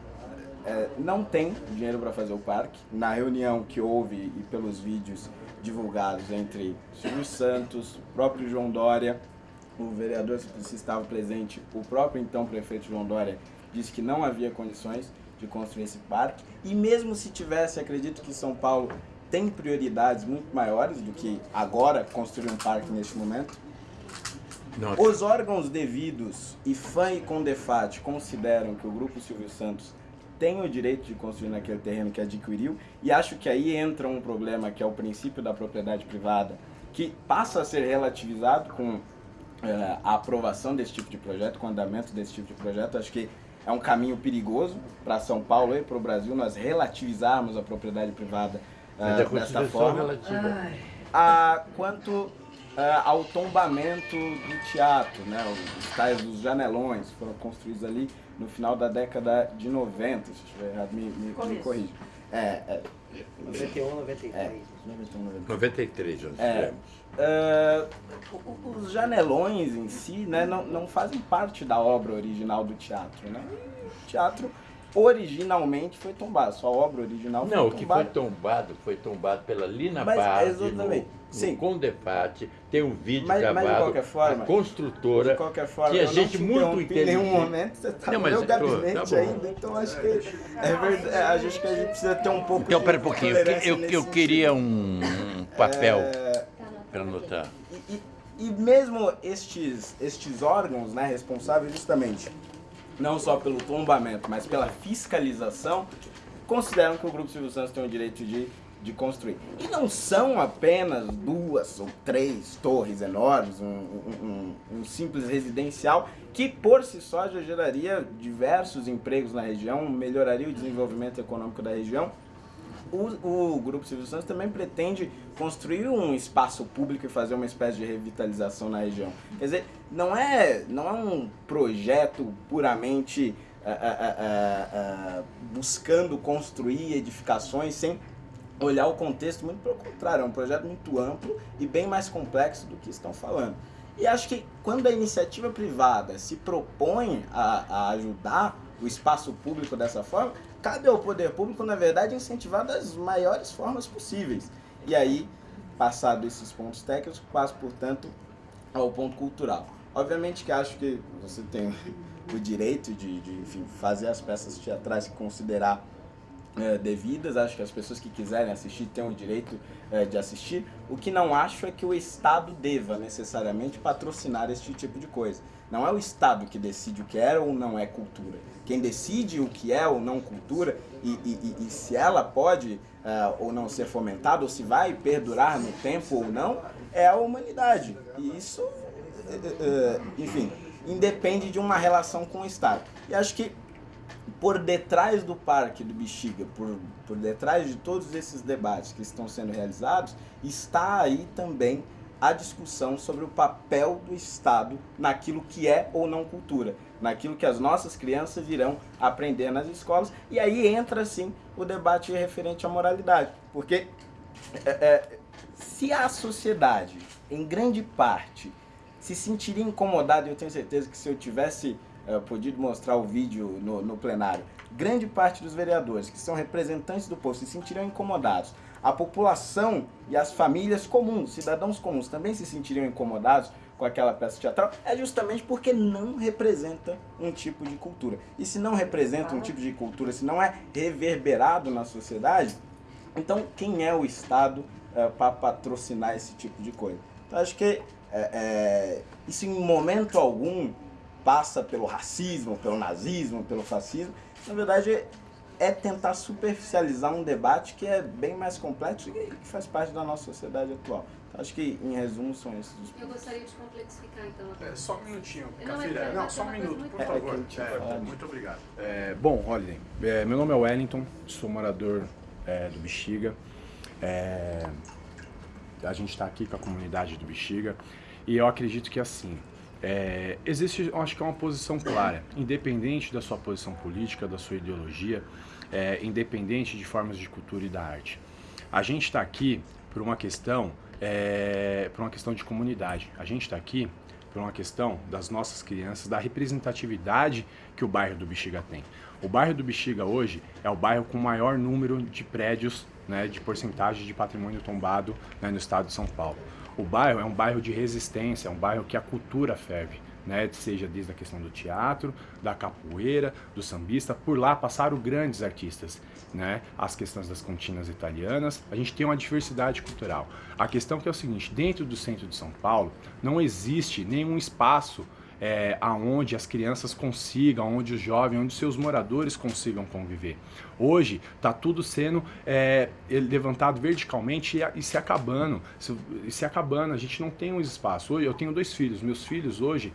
é, não tem dinheiro para fazer o parque. Na reunião que houve e pelos vídeos divulgados entre Silvio Santos, o próprio João Dória, o vereador se estava presente, o próprio então prefeito João Dória disse que não havia condições de construir esse parque. E mesmo se tivesse, acredito que São Paulo tem prioridades muito maiores do que agora construir um parque neste momento. Os órgãos devidos, IFAM e CONDEFAT, consideram que o Grupo Silvio Santos tem o direito de construir naquele terreno que adquiriu e acho que aí entra um problema que é o princípio da propriedade privada, que passa a ser relativizado com uh, a aprovação desse tipo de projeto, com o andamento desse tipo de projeto. Acho que é um caminho perigoso para São Paulo e para o Brasil nós relativizarmos a propriedade privada uh, desta forma. Ah, quanto Uh, ao tombamento do teatro, né? Os tais dos janelões foram construídos ali no final da década de 90, se estiver errado, me, me, me corrija. É, é, 91, 93. É, 91, 93, nós é, uh, Os janelões em si né, não, não fazem parte da obra original do teatro. Né? O teatro originalmente foi tombado, sua obra original foi Não, o que foi tombado foi tombado pela Lina mas, Bardi exatamente. no, Sim. Condefate, tem um vídeo mas, gravado, mas de qualquer forma, a construtora, de qualquer forma, que a gente muito inteligente... Em nenhum momento você está no meu gabinete tá ainda, então acho que é verdade, é, acho que a gente precisa ter um pouco Então, pera um pouquinho, eu, eu queria um, um papel é... para anotar. E, e, e mesmo estes, estes órgãos né, responsáveis justamente não só pelo tombamento, mas pela fiscalização, consideram que o Grupo Silvio Santos tem o direito de, de construir. E não são apenas duas ou três torres enormes, um, um, um, simples residencial, que por si só já geraria diversos empregos na região, melhoraria o desenvolvimento econômico da região. O, o Grupo Silvio Santos também pretende construir um espaço público e fazer uma espécie de revitalização na região. Quer dizer, não é, não é um projeto puramente uh, uh, uh, buscando construir edificações sem olhar o contexto, muito pelo contrário, é um projeto muito amplo e bem mais complexo do que estão falando. E acho que quando a iniciativa privada se propõe a, a ajudar o espaço público dessa forma, cabe ao poder público, na verdade, incentivar das maiores formas possíveis. E aí, passado esses pontos técnicos, passo, portanto, ao ponto cultural. Obviamente que acho que você tem o direito de, de enfim, fazer as peças teatrais e considerar é, devidas, acho que as pessoas que quiserem assistir têm o direito é, de assistir. O que não acho é que o Estado deva necessariamente patrocinar este tipo de coisa. Não é o Estado que decide o que é ou não é cultura. Quem decide o que é ou não cultura e, e, e se ela pode uh, ou não ser fomentada, ou se vai perdurar no tempo ou não, é a humanidade. E isso, uh, enfim, independe de uma relação com o Estado. E acho que por detrás do Parque do Bexiga, por, por detrás de todos esses debates que estão sendo realizados, está aí também a discussão sobre o papel do Estado naquilo que é ou não cultura, naquilo que as nossas crianças irão aprender nas escolas, e aí entra sim o debate referente à moralidade, porque é, é, se a sociedade, em grande parte, se sentiria incomodada, eu tenho certeza que se eu tivesse é, podido mostrar o vídeo no, no plenário, grande parte dos vereadores, que são representantes do povo, se sentiriam incomodados. A população e as famílias comuns, cidadãos comuns, também se sentiriam incomodados com aquela peça teatral, é justamente porque não representa um tipo de cultura. E se não representa um tipo de cultura, se não é reverberado na sociedade, então quem é o Estado é, para patrocinar esse tipo de coisa? Então acho que é, é, isso em momento algum passa pelo racismo, pelo nazismo, pelo fascismo. Na verdade, é tentar superficializar um debate que é bem mais complexo e que faz parte da nossa sociedade atual. Então, acho que, em resumo, são esses os pontos. Eu gostaria de complexificar, então. É, só um minutinho, Cafiré. Não, não, só um minuto, por favor. É, muito obrigado. É, bom, olhem, é, meu nome é Wellington, sou morador é, do Bexiga. É, a gente está aqui com a comunidade do Bexiga e eu acredito que, assim, é, existe, acho que é uma posição clara, independente da sua posição política, da sua ideologia, é, independente de formas de cultura e da arte. A gente está aqui por uma questão, é, por uma questão de comunidade. A gente está aqui por uma questão das nossas crianças, da representatividade que o bairro do Bexiga tem. O bairro do Bexiga hoje é o bairro com maior número de prédios, né, de porcentagem de patrimônio tombado né, no estado de São Paulo. O bairro é um bairro de resistência, é um bairro que a cultura ferve. Né, seja desde a questão do teatro, da capoeira, do sambista, por lá passaram grandes artistas, né, as questões das cantinas italianas, a gente tem uma diversidade cultural. A questão que é o seguinte, dentro do centro de São Paulo não existe nenhum espaço é, aonde as crianças consigam, onde os jovens, onde seus moradores consigam conviver. Hoje está tudo sendo é, levantado verticalmente e, e se acabando, se, se acabando, a gente não tem um espaço. Hoje eu tenho dois filhos, meus filhos hoje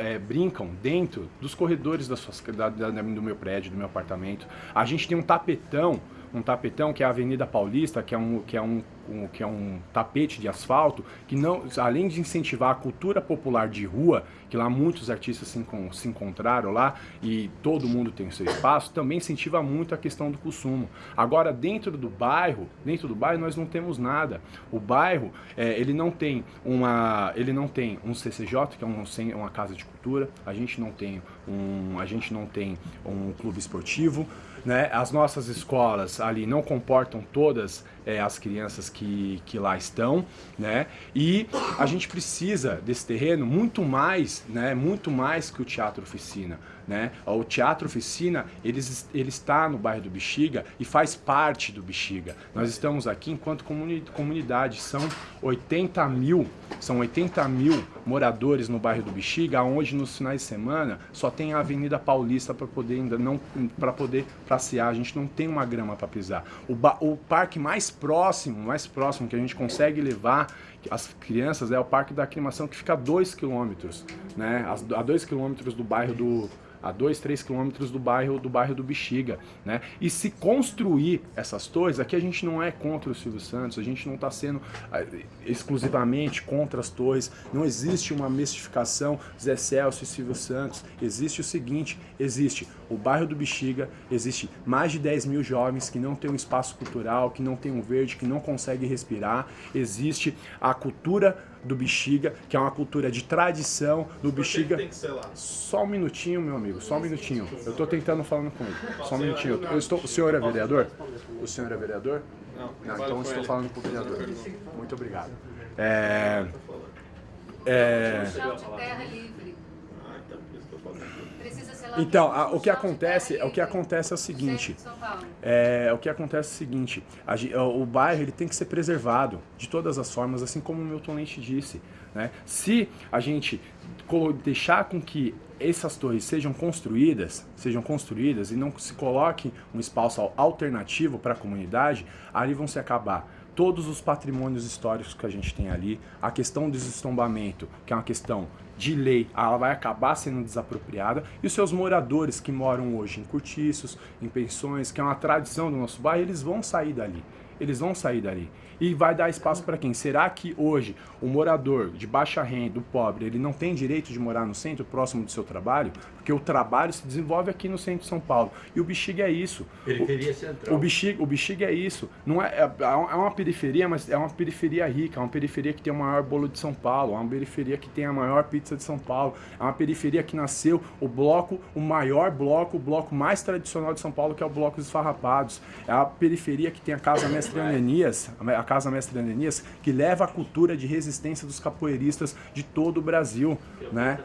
é, brincam dentro dos corredores das suas, da, da, do meu prédio, do meu apartamento. A gente tem um tapetão um tapetão que é a Avenida Paulista, que é um, que é um, um, que é um tapete de asfalto, que não, além de incentivar a cultura popular de rua, que lá muitos artistas se, se encontraram lá e todo mundo tem o seu espaço, também incentiva muito a questão do consumo. Agora, dentro do bairro, dentro do bairro nós não temos nada. O bairro, é, ele não tem uma, ele não tem um CCJ, que é um, uma casa de cultura, a gente não tem um, a gente não tem um clube esportivo, né? As nossas escolas ali não comportam todas é, as crianças que, que lá estão, né? E a gente precisa desse terreno muito mais, né? Muito mais que o teatro oficina. Né? O Teatro Oficina, ele, ele está no bairro do Bexiga e faz parte do Bexiga. Nós estamos aqui enquanto comuni comunidade, são 80 mil, são 80 mil moradores no bairro do Bexiga, onde nos finais de semana só tem a Avenida Paulista para poder ainda não para poder passear, a gente não tem uma grama para pisar. O, o parque mais próximo, mais próximo que a gente consegue levar as crianças é o Parque da Aclimação que fica a 2 quilômetros, né? A 2 quilômetros do bairro do a 2, 3 quilômetros do bairro do bairro do Bexiga, né? E se construir essas torres, aqui a gente não é contra o Silvio Santos, a gente não está sendo ah, exclusivamente contra as torres, não existe uma mistificação Zé Celso e Silvio Santos, existe o seguinte, existe o bairro do Bexiga, existe mais de 10 mil jovens que não têm um espaço cultural, que não têm um verde, que não conseguem respirar, existe a cultura do Bexiga, que é uma cultura de tradição do Bexiga. Tem que ser lá. Só um minutinho, meu amigo, só um minutinho. Eu estou tentando falando com ele. Só um minutinho. Eu estou, o senhor é vereador? O senhor é vereador? Não, Não então estou ele. falando com o vereador. Muito obrigado. É, é, Chão de terra livre. Precisa ser lá Então, a- o que acontece, o que acontece é o seguinte. É, o que acontece é o seguinte, a o bairro ele tem que ser preservado de todas as formas, assim como o Milton Leite disse. Né? Se a gente deixar com que essas torres sejam construídas, sejam construídas e não se coloque um espaço al- alternativo para a comunidade, ali vão se acabar todos os patrimônios históricos que a gente tem ali, a questão do destombamento, que é uma questão de lei, ela vai acabar sendo desapropriada, e os seus moradores que moram hoje em cortiços, em pensões, que é uma tradição do nosso bairro, eles vão sair dali. Eles vão sair dali. E vai dar espaço para quem? Será que hoje o morador de baixa renda, o pobre, ele não tem direito de morar no centro, próximo do seu trabalho? Porque o trabalho se desenvolve aqui no centro de São Paulo. E o Bexiga é isso. Periferia o, central. O Bexiga, o Bexiga é isso. Não é, é, é uma periferia, mas é uma periferia rica. É uma periferia que tem o maior bolo de São Paulo. É uma periferia que tem a maior pizza de São Paulo. É uma periferia que nasceu o bloco, o maior bloco, o bloco mais tradicional de São Paulo, que é o Bloco dos Farrapados. É a periferia que tem a Casa Mestre Ananias, a Casa Mestre Ananias, que leva a cultura de resistência dos capoeiristas de todo o Brasil, né?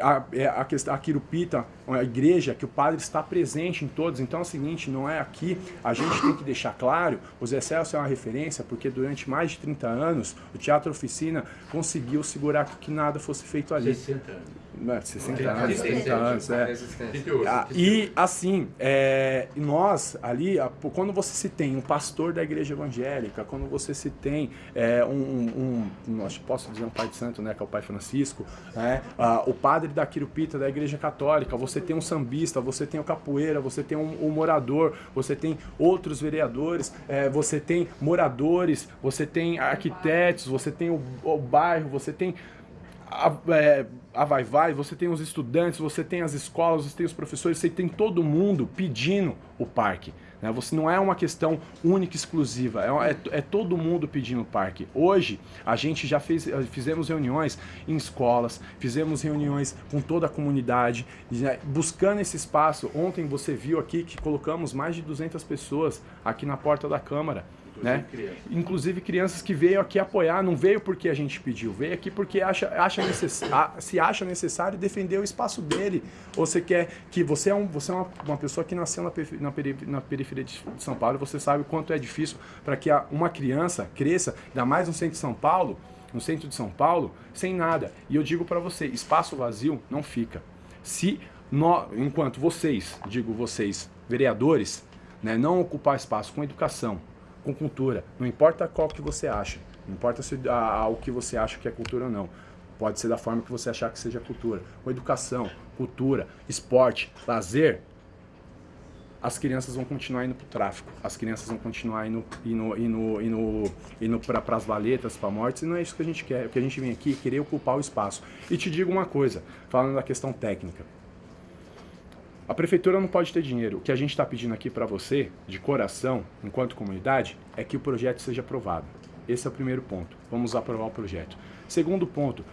A, é a, a Quirupita, a igreja, que o padre está presente em todos. Então é o seguinte, não é aqui, a gente tem que deixar claro, o Zé Celso é uma referência, porque durante mais de 30 anos, o Teatro Oficina conseguiu segurar que nada fosse feito ali. 60 anos. Não, é 60 É, anos, 37, 30 anos, é. 38. Ah, E assim, é, nós ali, quando você se tem um pastor da igreja evangélica, quando você se tem é, um, um, um- acho que posso dizer um pai de santo, né, que é o pai Francisco, né, ah, o padre da Quirupita da igreja católica, você tem um sambista, você tem o capoeira, você tem um, um morador, você tem outros vereadores, é, você tem moradores, você tem arquitetos, você tem o, o bairro, você tem a, é, a vai vai, você tem os estudantes, você tem as escolas, você tem os professores, você tem todo mundo pedindo o parque. Né? Você não é uma questão única, exclusiva, é, é, é todo mundo pedindo o parque. Hoje a gente já fez, eh, fizemos reuniões em escolas, fizemos reuniões com toda a comunidade, já buscando esse espaço. Ontem você viu aqui que colocamos mais de 200 pessoas aqui na porta da Câmara. Né? crianças. Inclusive crianças que veio aqui apoiar, não veio porque a gente pediu, veio aqui porque acha, acha necess, se acha necessário defender o espaço dele. Ou você quer que você é, um, você é uma, uma pessoa que nasceu na, perife- na, peri- na periferia de São Paulo, e você sabe o quanto é difícil para que uma criança cresça, ainda mais no centro de São Paulo, no centro de São Paulo, sem nada. E eu digo para você, espaço vazio não fica. Se enquanto vocês, digo vocês, vereadores, né, não ocupar espaço com educação, com cultura, não importa qual que você acha, não importa se a, a- o que você acha que é cultura ou não. Pode ser da forma que você achar que seja cultura. Educação, cultura, esporte, lazer, as crianças vão continuar indo pro tráfico, as crianças vão continuar indo, indo, indo, indo, indo para as valetas, para mortes, e não é isso que a gente quer. O que a gente vem aqui é querer ocupar o espaço. E te digo uma coisa, falando da questão técnica. A prefeitura não pode ter dinheiro. O que a gente está pedindo aqui para você, de coração, enquanto comunidade, é que o projeto seja aprovado. Esse é o primeiro ponto. Vamos aprovar o projeto. Segundo ponto,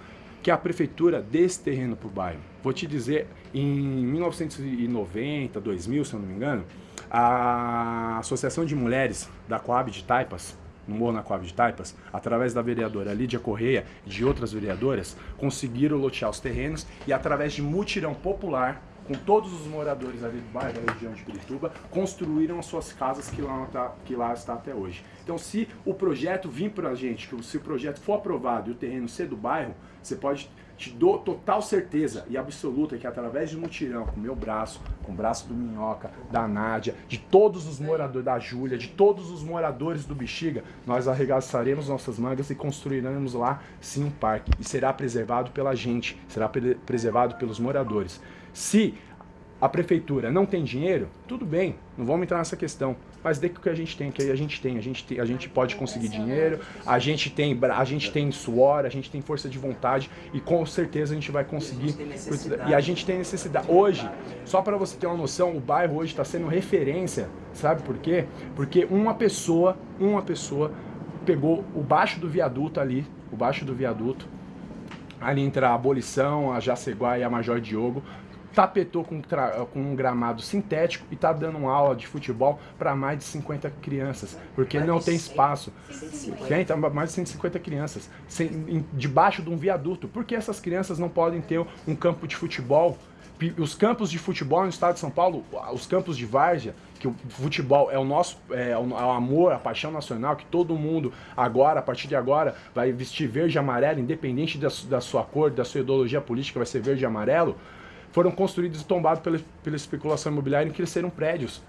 que a prefeitura dê esse terreno para o bairro. Vou te dizer, em 1990, 2000, se eu não me engano, a Associação de Mulheres da Coab de Taipas, no Morro na Coab de Taipas, através da vereadora Lídia Correia e de outras vereadoras, conseguiram lotear os terrenos e através de mutirão popular, com todos os moradores ali do bairro, da região de Pirituba, construíram as suas casas que lá, tá, que lá está até hoje. Então, se o projeto vir para a gente, que se o projeto for aprovado e o terreno ser do bairro, você pode te dou total certeza e absoluta que através de mutirão, com o meu braço, com o braço do Minhoca, da Nádia, de todos os moradores, da Júlia, de todos os moradores do Bexiga, nós arregaçaremos nossas mangas e construiremos lá sim um parque. E será preservado pela gente, será pre preservado pelos moradores. Se a prefeitura não tem dinheiro, tudo bem, não vamos entrar nessa questão. Mas dê que o que a gente tem, que a gente tem, a gente tem, a gente pode conseguir dinheiro, a gente tem, a gente tem suor, a gente tem força de vontade e com certeza a gente vai conseguir. E a gente tem necessidade. Hoje, só para você ter uma noção, o bairro hoje está sendo referência, sabe por quê? Porque uma pessoa, uma pessoa pegou o baixo do viaduto ali, o baixo do viaduto, ali entre a Abolição, a Jaceguá e a Major Diogo, tapetou com, com um gramado sintético e está dando uma aula de futebol para mais de 50 crianças, porque mais não tem espaço. Tem, tá mais de 150 crianças, sem, em, debaixo de um viaduto. Por que essas crianças não podem ter um campo de futebol? Os campos de futebol no estado de São Paulo, os campos de várzea, que o futebol é o nosso é o, é o amor, a paixão nacional, que todo mundo agora, a partir de agora, vai vestir verde e amarelo, independente da, da sua cor, da sua ideologia política, vai ser verde e amarelo foram construídos e tombados pela, pela especulação imobiliária e cresceram prédios.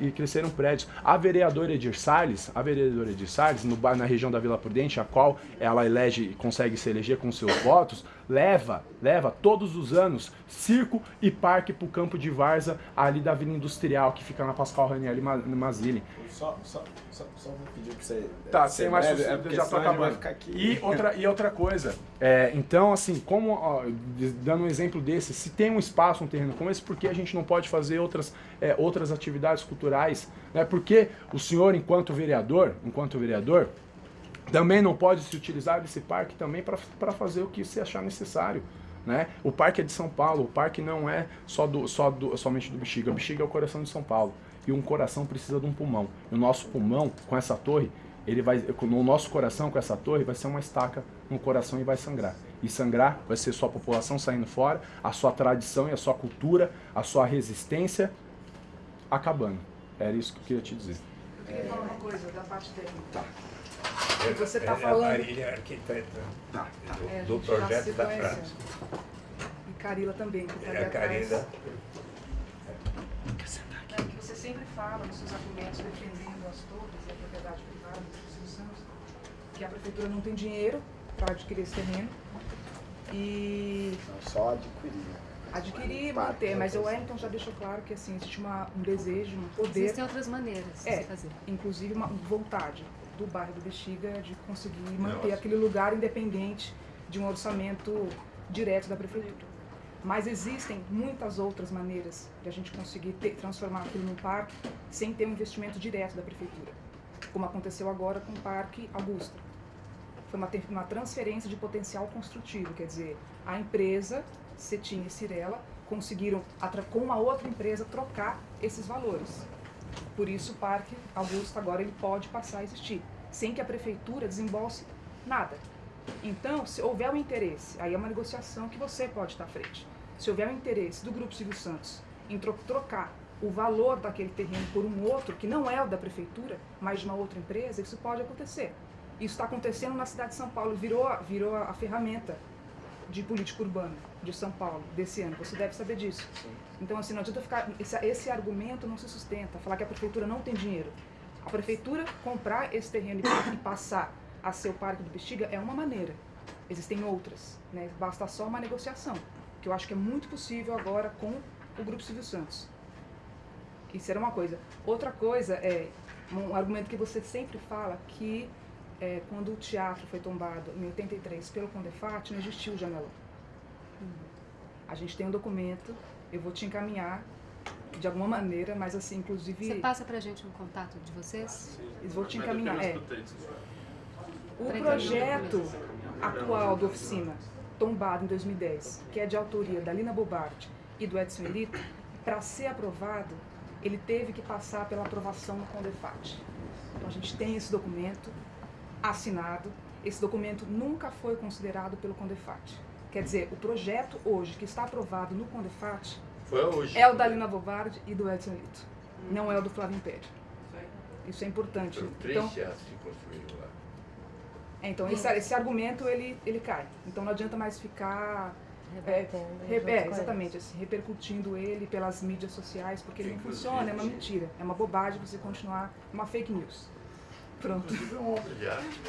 E cresceram prédios. A vereadora Edir Salles, a vereadora Edir Salles, no, na região da Vila Prudente, a qual ela elege e consegue se eleger com seus votos, leva, leva todos os anos circo e parque para o campo de Varza, ali da Vila Industrial, que fica na Pascoal Ranieri Mazili. Só, só, só, só vou pedir para você... Tá, sem mais é, é já tô acabando. E outra, e outra coisa, é, então assim, como, ó, dando um exemplo desse, se tem um espaço, um terreno como esse, por que a gente não pode fazer outras, é, outras atividades culturais? Né? Porque o senhor, enquanto vereador, enquanto vereador, também não pode se utilizar desse parque também para fazer o que se achar necessário. Né? O parque é de São Paulo, o parque não é só do, só do, somente do Bexiga, o Bexiga é o coração de São Paulo e um coração precisa de um pulmão. E o nosso pulmão, com essa torre, ele vai, no nosso coração, com essa torre, vai ser uma estaca no coração e vai sangrar. E sangrar vai ser sua população saindo fora, a sua tradição e a sua cultura, a sua resistência acabando. Era isso que eu queria te dizer. Eu queria falar uma coisa da parte técnica. Tá. Você está é falando... A Marília é arquiteta tá, tá. do, é, do projeto da praça. E Carila também, que está é Carila. Que você sempre fala nos seus argumentos defendendo as torres e a propriedade privada dos instituições, que a prefeitura não tem dinheiro para adquirir esse terreno e... Não, só adquirir. Adquirir e manter, mas o Wellington já deixou claro que assim, existe uma, um desejo, um poder... Existem outras maneiras de é, fazer. inclusive uma vontade do bairro do Bexiga de conseguir manter Nossa. aquele lugar independente de um orçamento direto da prefeitura. Mas existem muitas outras maneiras de a gente conseguir ter, transformar aquilo num parque sem ter um investimento direto da prefeitura, como aconteceu agora com o Parque Augusta. Foi uma, uma transferência de potencial construtivo, quer dizer, a empresa, Cetim e Cirela, conseguiram, com uma outra empresa, trocar esses valores. Por isso o Parque Augusta agora ele pode passar a existir, sem que a prefeitura desembolse nada. Então, se houver um interesse, aí é uma negociação que você pode estar à frente. Se houver um interesse do Grupo Silvio Santos em trocar o valor daquele terreno por um outro, que não é o da prefeitura, mas de uma outra empresa, isso pode acontecer. Isso está acontecendo na cidade de São Paulo, virou, virou a ferramenta de política urbana de São Paulo desse ano. Você deve saber disso. Sim. Então, assim, não adianta ficar. Esse, esse argumento não se sustenta, falar que a prefeitura não tem dinheiro. A prefeitura comprar esse terreno e passar a ser o Parque do Bexiga é uma maneira. Existem outras. Né? Basta só uma negociação, que eu acho que é muito possível agora com o Grupo Silvio Santos. Isso era uma coisa. Outra coisa é um argumento que você sempre fala que é, quando o teatro foi tombado em 83 pelo Condefat, não existiu o janelão. A gente tem um documento, eu vou te encaminhar de alguma maneira, mas assim, inclusive... Você passa pra gente um contato de vocês? Eu vou te encaminhar, é. O projeto atual da oficina, tombado em 2010, que é de autoria da Lina Bobardi e do Edson Elito, para ser aprovado, ele teve que passar pela aprovação no Condefat. Então a gente tem esse documento assinado. Esse documento nunca foi considerado pelo Condefat. Quer dizer, o projeto hoje que está aprovado no Condefat é o da Lina Bobardi e do Edson Elito. Não é o do Flávio Império. Isso é importante. Foram três então, teatros que construíram lá. É, então esse, esse argumento ele, ele cai. Então não adianta mais ficar é, re- é, exatamente, assim, repercutindo ele pelas mídias sociais, porque ele não funciona, é uma mentira. É uma bobagem você continuar uma fake news. Pronto. Inclusive é uma obra de arte.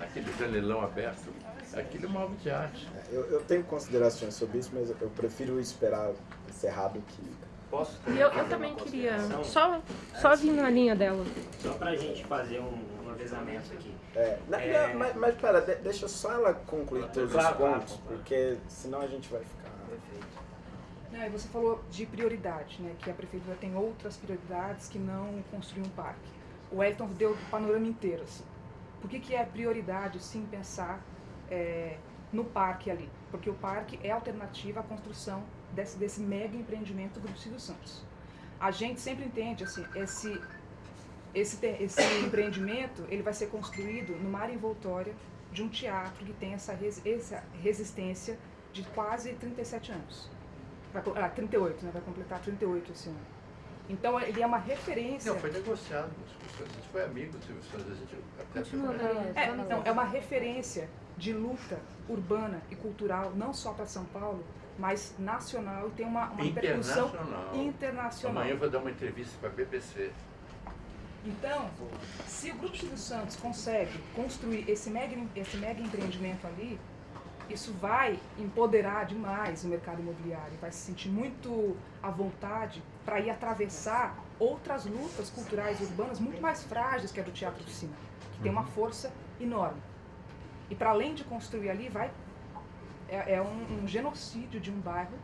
Aquele janelão aberto, aquilo é uma obra de arte. Eu, eu tenho considerações sobre isso, mas eu prefiro esperar encerrar do que. Posso E eu, eu também queria só, só vir na linha dela. Só pra gente fazer um, um avisamento aqui. É, na- É. na- mas, mas pera, de- deixa só ela concluir todos Claro, os claro, pontos, porque senão a gente vai ficar. Não, e você falou de prioridade, né? Que a prefeitura tem outras prioridades que não construir um parque. O Wellington deu o panorama inteiro, assim. Por que, que é prioridade, sim, pensar é, no parque ali? Porque o parque é alternativa à construção desse, desse mega empreendimento do Grupo Silvio Santos. A gente sempre entende, assim, esse, esse, esse empreendimento, ele vai ser construído numa área envoltória de um teatro que tem essa, res- essa resistência de quase 37 anos. Vai, ah, 38, né? Vai completar 38 esse ano. Então ele é uma referência. Não, foi negociado. A gente foi amigo do Silvio Santos, a gente até Continua, foi- é, então, é uma referência de luta urbana e cultural, não só para São Paulo, mas nacional e tem uma, uma repercussão Internacional. Amanhã eu vou dar uma entrevista para a BBC. Então, se o Grupo Silvio Santos consegue construir esse mega, esse mega empreendimento ali, isso vai empoderar demais o mercado imobiliário, vai se sentir muito à vontade para ir atravessar outras lutas culturais urbanas muito mais frágeis que a do teatro oficina, que tem uma força enorme. E para além de construir ali, vai é, é um, um genocídio de um bairro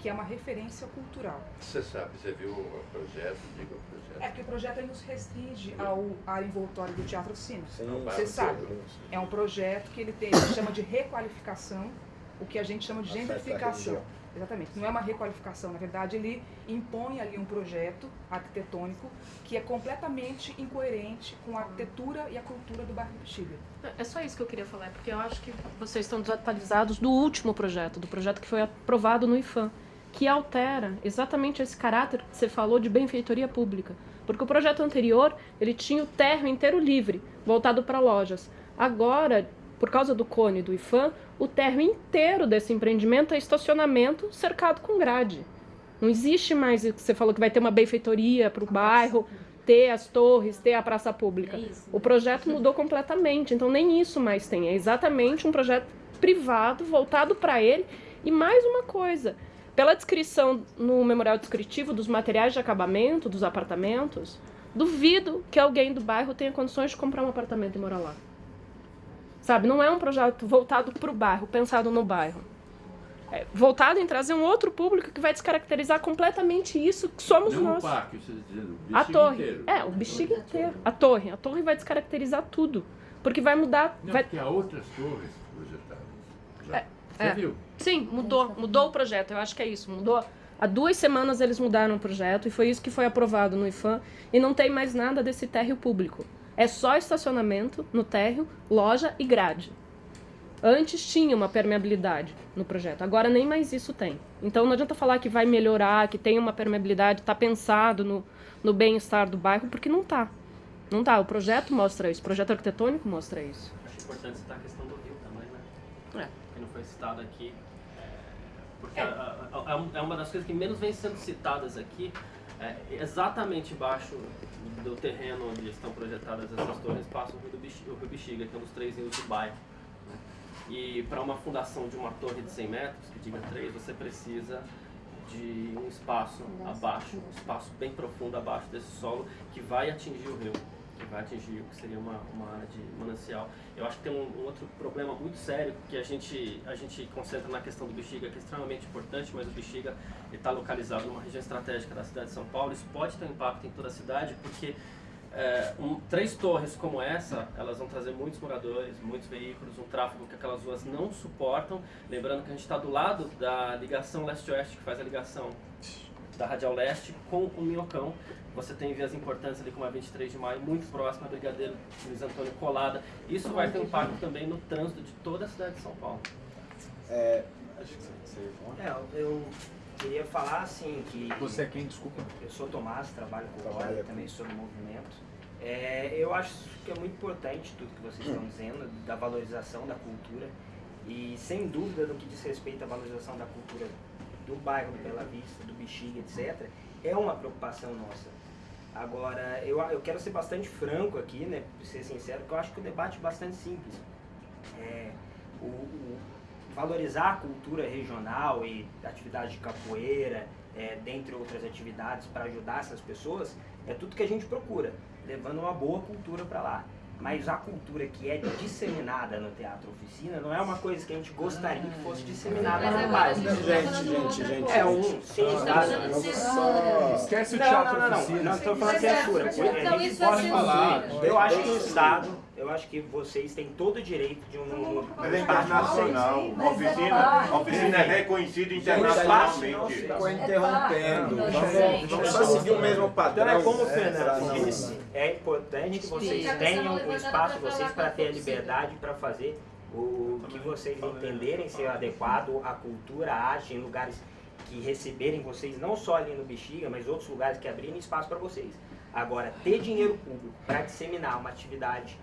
que é uma referência cultural. Você sabe, você viu o projeto, diga o projeto. É que o projeto ele nos restringe ao área envoltória do Teatro Oficina. Sim, Você sim. sabe. É um projeto que ele tem, ele chama de requalificação, o que a gente chama de gentrificação. Exatamente. Não é uma requalificação, na verdade, ele impõe ali um projeto arquitetônico que é completamente incoerente com a arquitetura e a cultura do bairro do. É só isso que eu queria falar, porque eu acho que vocês estão desatualizados do último projeto, do projeto que foi aprovado no IFAM, que altera exatamente esse caráter que você falou de benfeitoria pública. Porque o projeto anterior, ele tinha o térreo inteiro livre, voltado para lojas. Agora, por causa do cone do IFAM, o térreo inteiro desse empreendimento é estacionamento cercado com grade. Não existe mais, o que você falou que vai ter uma benfeitoria para o bairro, ter as torres, ter a praça pública. O projeto mudou completamente, então nem isso mais tem. É exatamente um projeto privado, voltado para ele. E mais uma coisa, pela descrição no memorial descritivo dos materiais de acabamento dos apartamentos, duvido que alguém do bairro tenha condições de comprar um apartamento e morar lá. Sabe, não é um projeto voltado para o bairro, pensado no bairro. É voltado em trazer um outro público que vai descaracterizar completamente isso que somos Não nós. o parque, você está dizendo, o A bexiga torre. inteiro. É, o bexiga inteiro. A torre. A torre vai descaracterizar tudo. Porque vai mudar. Não, vai... porque há outras torres projetadas. Já. Você É. viu? Sim, mudou. Mudou o projeto. Eu acho que é isso. Mudou. Há duas semanas eles mudaram o projeto e foi isso que foi aprovado no IFAM. E não tem mais nada desse térreo público. É só estacionamento no térreo, loja e grade. Antes tinha uma permeabilidade no projeto, agora nem mais isso tem. Então não adianta falar que vai melhorar, que tem uma permeabilidade, está pensado no, no bem-estar do bairro, porque não tá. Não tá. O projeto mostra isso, o projeto arquitetônico mostra isso. Acho importante citar a questão do rio também, né? É. Que não foi citado aqui. Porque a- a- a- é um- é uma das coisas que menos vem sendo citadas aqui. É, exatamente embaixo do terreno onde estão projetadas essas torres passa o Rio, Bexiga, o Rio Bexiga, que é um dos três rios do bairro. né? E para uma fundação de uma torre de 100 metros, que diga 3, você precisa de um espaço abaixo, um espaço bem profundo abaixo desse solo que vai atingir o rio, que vai atingir o que seria uma, uma área de manancial. Eu acho que tem um, um outro problema muito sério que a gente, a gente concentra na questão do Bexiga, que é extremamente importante, mas o Bexiga está localizado numa região estratégica da cidade de São Paulo. Isso pode ter um impacto em toda a cidade, porque é, um- três torres como essa, elas vão trazer muitos moradores, muitos veículos, um tráfego que aquelas ruas não suportam. Lembrando que a gente está do lado da ligação leste-oeste, que faz a ligação da Radial Leste com o Minhocão. Você tem vias importantes ali como a 23 de maio, muito próxima a Brigadeiro Luiz Antônio Colada. Isso vai ter um impacto também no trânsito de toda a cidade de São Paulo. É, acho que você ia falar. É, eu queria falar assim que. Você é quem, desculpa? Eu sou Tomás, trabalho com o Olha, também sou do movimento. É, eu acho que é muito importante tudo que vocês estão dizendo, da valorização da cultura. E sem dúvida no que diz respeito à valorização da cultura do bairro do Bela Vista, do Bexiga, etc., é uma preocupação nossa. Agora, eu, eu quero ser bastante franco aqui, né, ser sincero, porque eu acho que o debate é bastante simples. É, o, o, valorizar a cultura regional e atividade de capoeira, é, dentre outras atividades para ajudar essas pessoas, é tudo que a gente procura, levando uma boa cultura para lá. Mas a cultura que é disseminada no teatro oficina não é uma coisa que a gente gostaria que fosse disseminada no bairro. Gente, gente, gente. É um, sim, só... Esquece o não, teatro não, não, oficina. não, não estou falando censura. Então, A gente isso vai pode falar. censura. Eu acho que o Estado, eu acho que vocês têm todo o direito de um Mas é internacional. A oficina, a oficina é reconhecida internacionalmente. Ficou interrompendo. Vamos, vamos só seguir o mesmo padrão. Então é como o É, Fernando disse, é importante que vocês tenham o espaço de vocês para ter a liberdade para fazer o que vocês entenderem ser adequado à cultura, à arte, em lugares que receberem vocês, não só ali no Bexiga, mas outros lugares que abrirem espaço para vocês. Agora, ter dinheiro público para disseminar uma atividade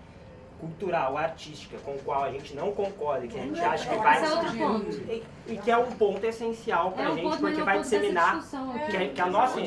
cultural, artística, com o qual a gente não concorda, que a gente acha que vai... Esse é outro ponto. E, e que é um ponto essencial para É a um gente, porque é vai disseminar, discussão aqui. que, a- que a nossa...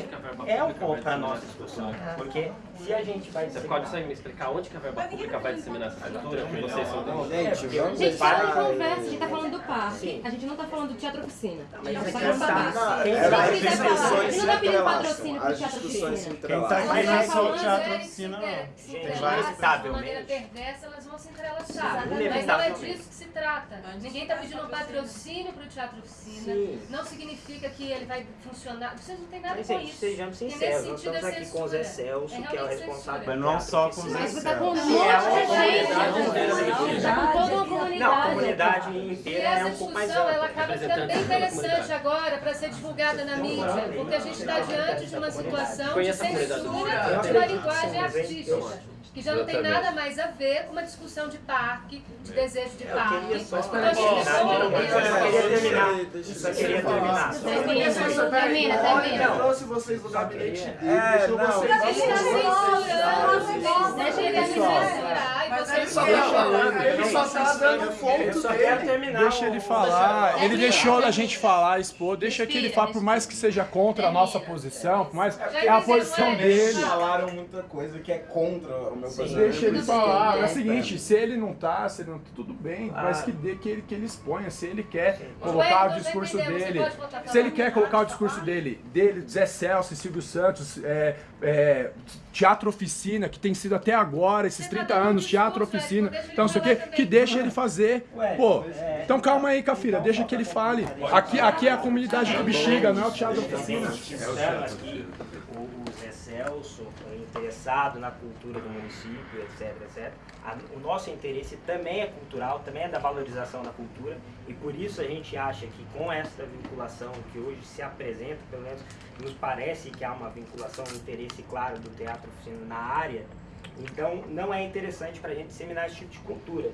É um ponto para a nossa discussão, porque se a gente vai Você disseminar... pode me explicar onde que a verba pública vai disseminar essa cultura? Que vocês são donos? Gente, vamos Gente, só uma conversa, a gente tá falando do parque, Sim. a gente não tá falando do teatro oficina. A mas gente é tá que falando do tá- não, é, você discussões a gente não tá pedindo patrocínio pro teatro discussões oficina. se entrelaçam. A gente Mas tá não é só o teatro é- oficina, não. Se É, entrelaçam de maneira perversa, elas vão se entrelaçar. Mas não é disso que se trata. Ninguém está pedindo um patrocínio para o Teatro Oficina. Sim. Não significa que ele vai funcionar. Vocês não têm nada com isso. sejamos sinceros, nós sentido estamos é aqui com o Zé. Celso, É que é o realmente responsável. Mas não só com o Zé Mas você tá com um monte Que é de gente. comunidade Tá com toda uma Não, a comunidade. comunidade E inteira é essa um pouco mais discussão ela ampla. acaba ficando bem interessante agora para ser divulgada na mídia, porque a gente está diante de uma situação de comunidade. censura de uma linguagem artística. Que já não tem nada mais a ver com uma discussão de parque, de desejo de parque. queria só gente só eu queria terminar. Termina, termina, termina. Eu trouxe vocês no gabinete dele. É, deixou não. vocês deixa ele só tá ele só tá dando Eu ponto dele. terminar. Deixa ele falar, ele deixou a gente falar, expor, deixa que ele fale, por mais que seja contra a nossa posição, por mais é a posição Eles dele. falaram muita coisa que é contra meu. Deixa ele falar. É o É. seguinte, se ele não tá, se ele não tudo bem, mas Ah. que dê que ele, que ele exponha, se ele quer Ué, colocar o discurso dele, se ele quer colocar o discurso dele, dele, Zé Celso, Silvio Santos, é, é, Teatro Oficina, que tem sido até agora, esses 30 anos, Teatro Oficina, então não sei o que, que deixa ele fazer. Pô, então calma aí, Cafira, deixa que ele fale. Aqui, aqui é a comunidade do Bexiga, não é o Teatro Oficina. Aqui o, o Zé Celso interessado na cultura do município, etc, etc. O nosso interesse também é cultural, também é da valorização da cultura e por isso a gente acha que com esta vinculação que hoje se apresenta, pelo menos nos parece que há uma vinculação, um interesse claro do teatro oficina na área, então não é interessante para a gente disseminar esse tipo de cultura.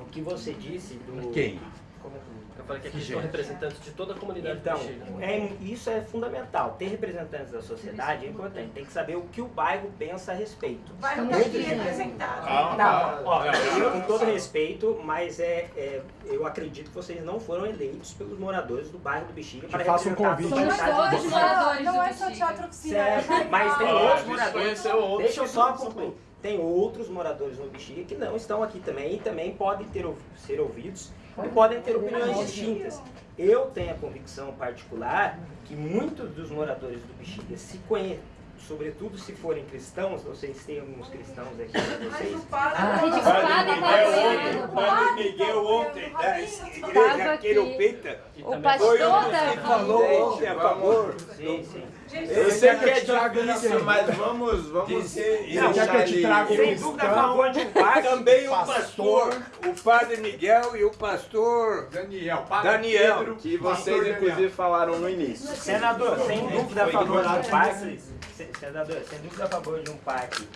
O que você disse do... Quem? Como é que- Eu falei que aqui gente? representantes de toda a comunidade então, é, isso é fundamental. Ter representantes da sociedade é importante. Tem que saber o que o bairro pensa a respeito. Vai não tá Muito aqui de- representado. Não, ó, eu, com todo respeito, mas é, é, eu acredito que vocês não foram eleitos pelos moradores do bairro do Bexiga para faça um convite. Somos todos do moradores Não do é só teatro oficina. Certo, mas tem outros moradores. Deixa eu que só não concluir. Tem outros moradores no Bexiga que não estão aqui também e também podem ter, ser ouvidos e podem ter opiniões distintas. Eu tenho a convicção particular que muitos dos moradores do Bexiga se conhecem, sobretudo se forem cristãos, vocês têm alguns cristãos aqui para vocês. Gente O padre tá Miguel vendo. ontem, o padre Miguel ontem, da igreja. Queropita, O foi pastor um tá que falou ontem a favor. Sim, sim. Eu sei que é difícil, mas vamos, vamos Dizer- deixar quer que eu te um Sem dúvida a favor de um parque. Também o pastor, o padre Miguel e o pastor Daniel, Daniel. que vocês inclusive falaram no início. Senador, sem dúvida a favor de um se- senador, sem dúvida a favor de um parque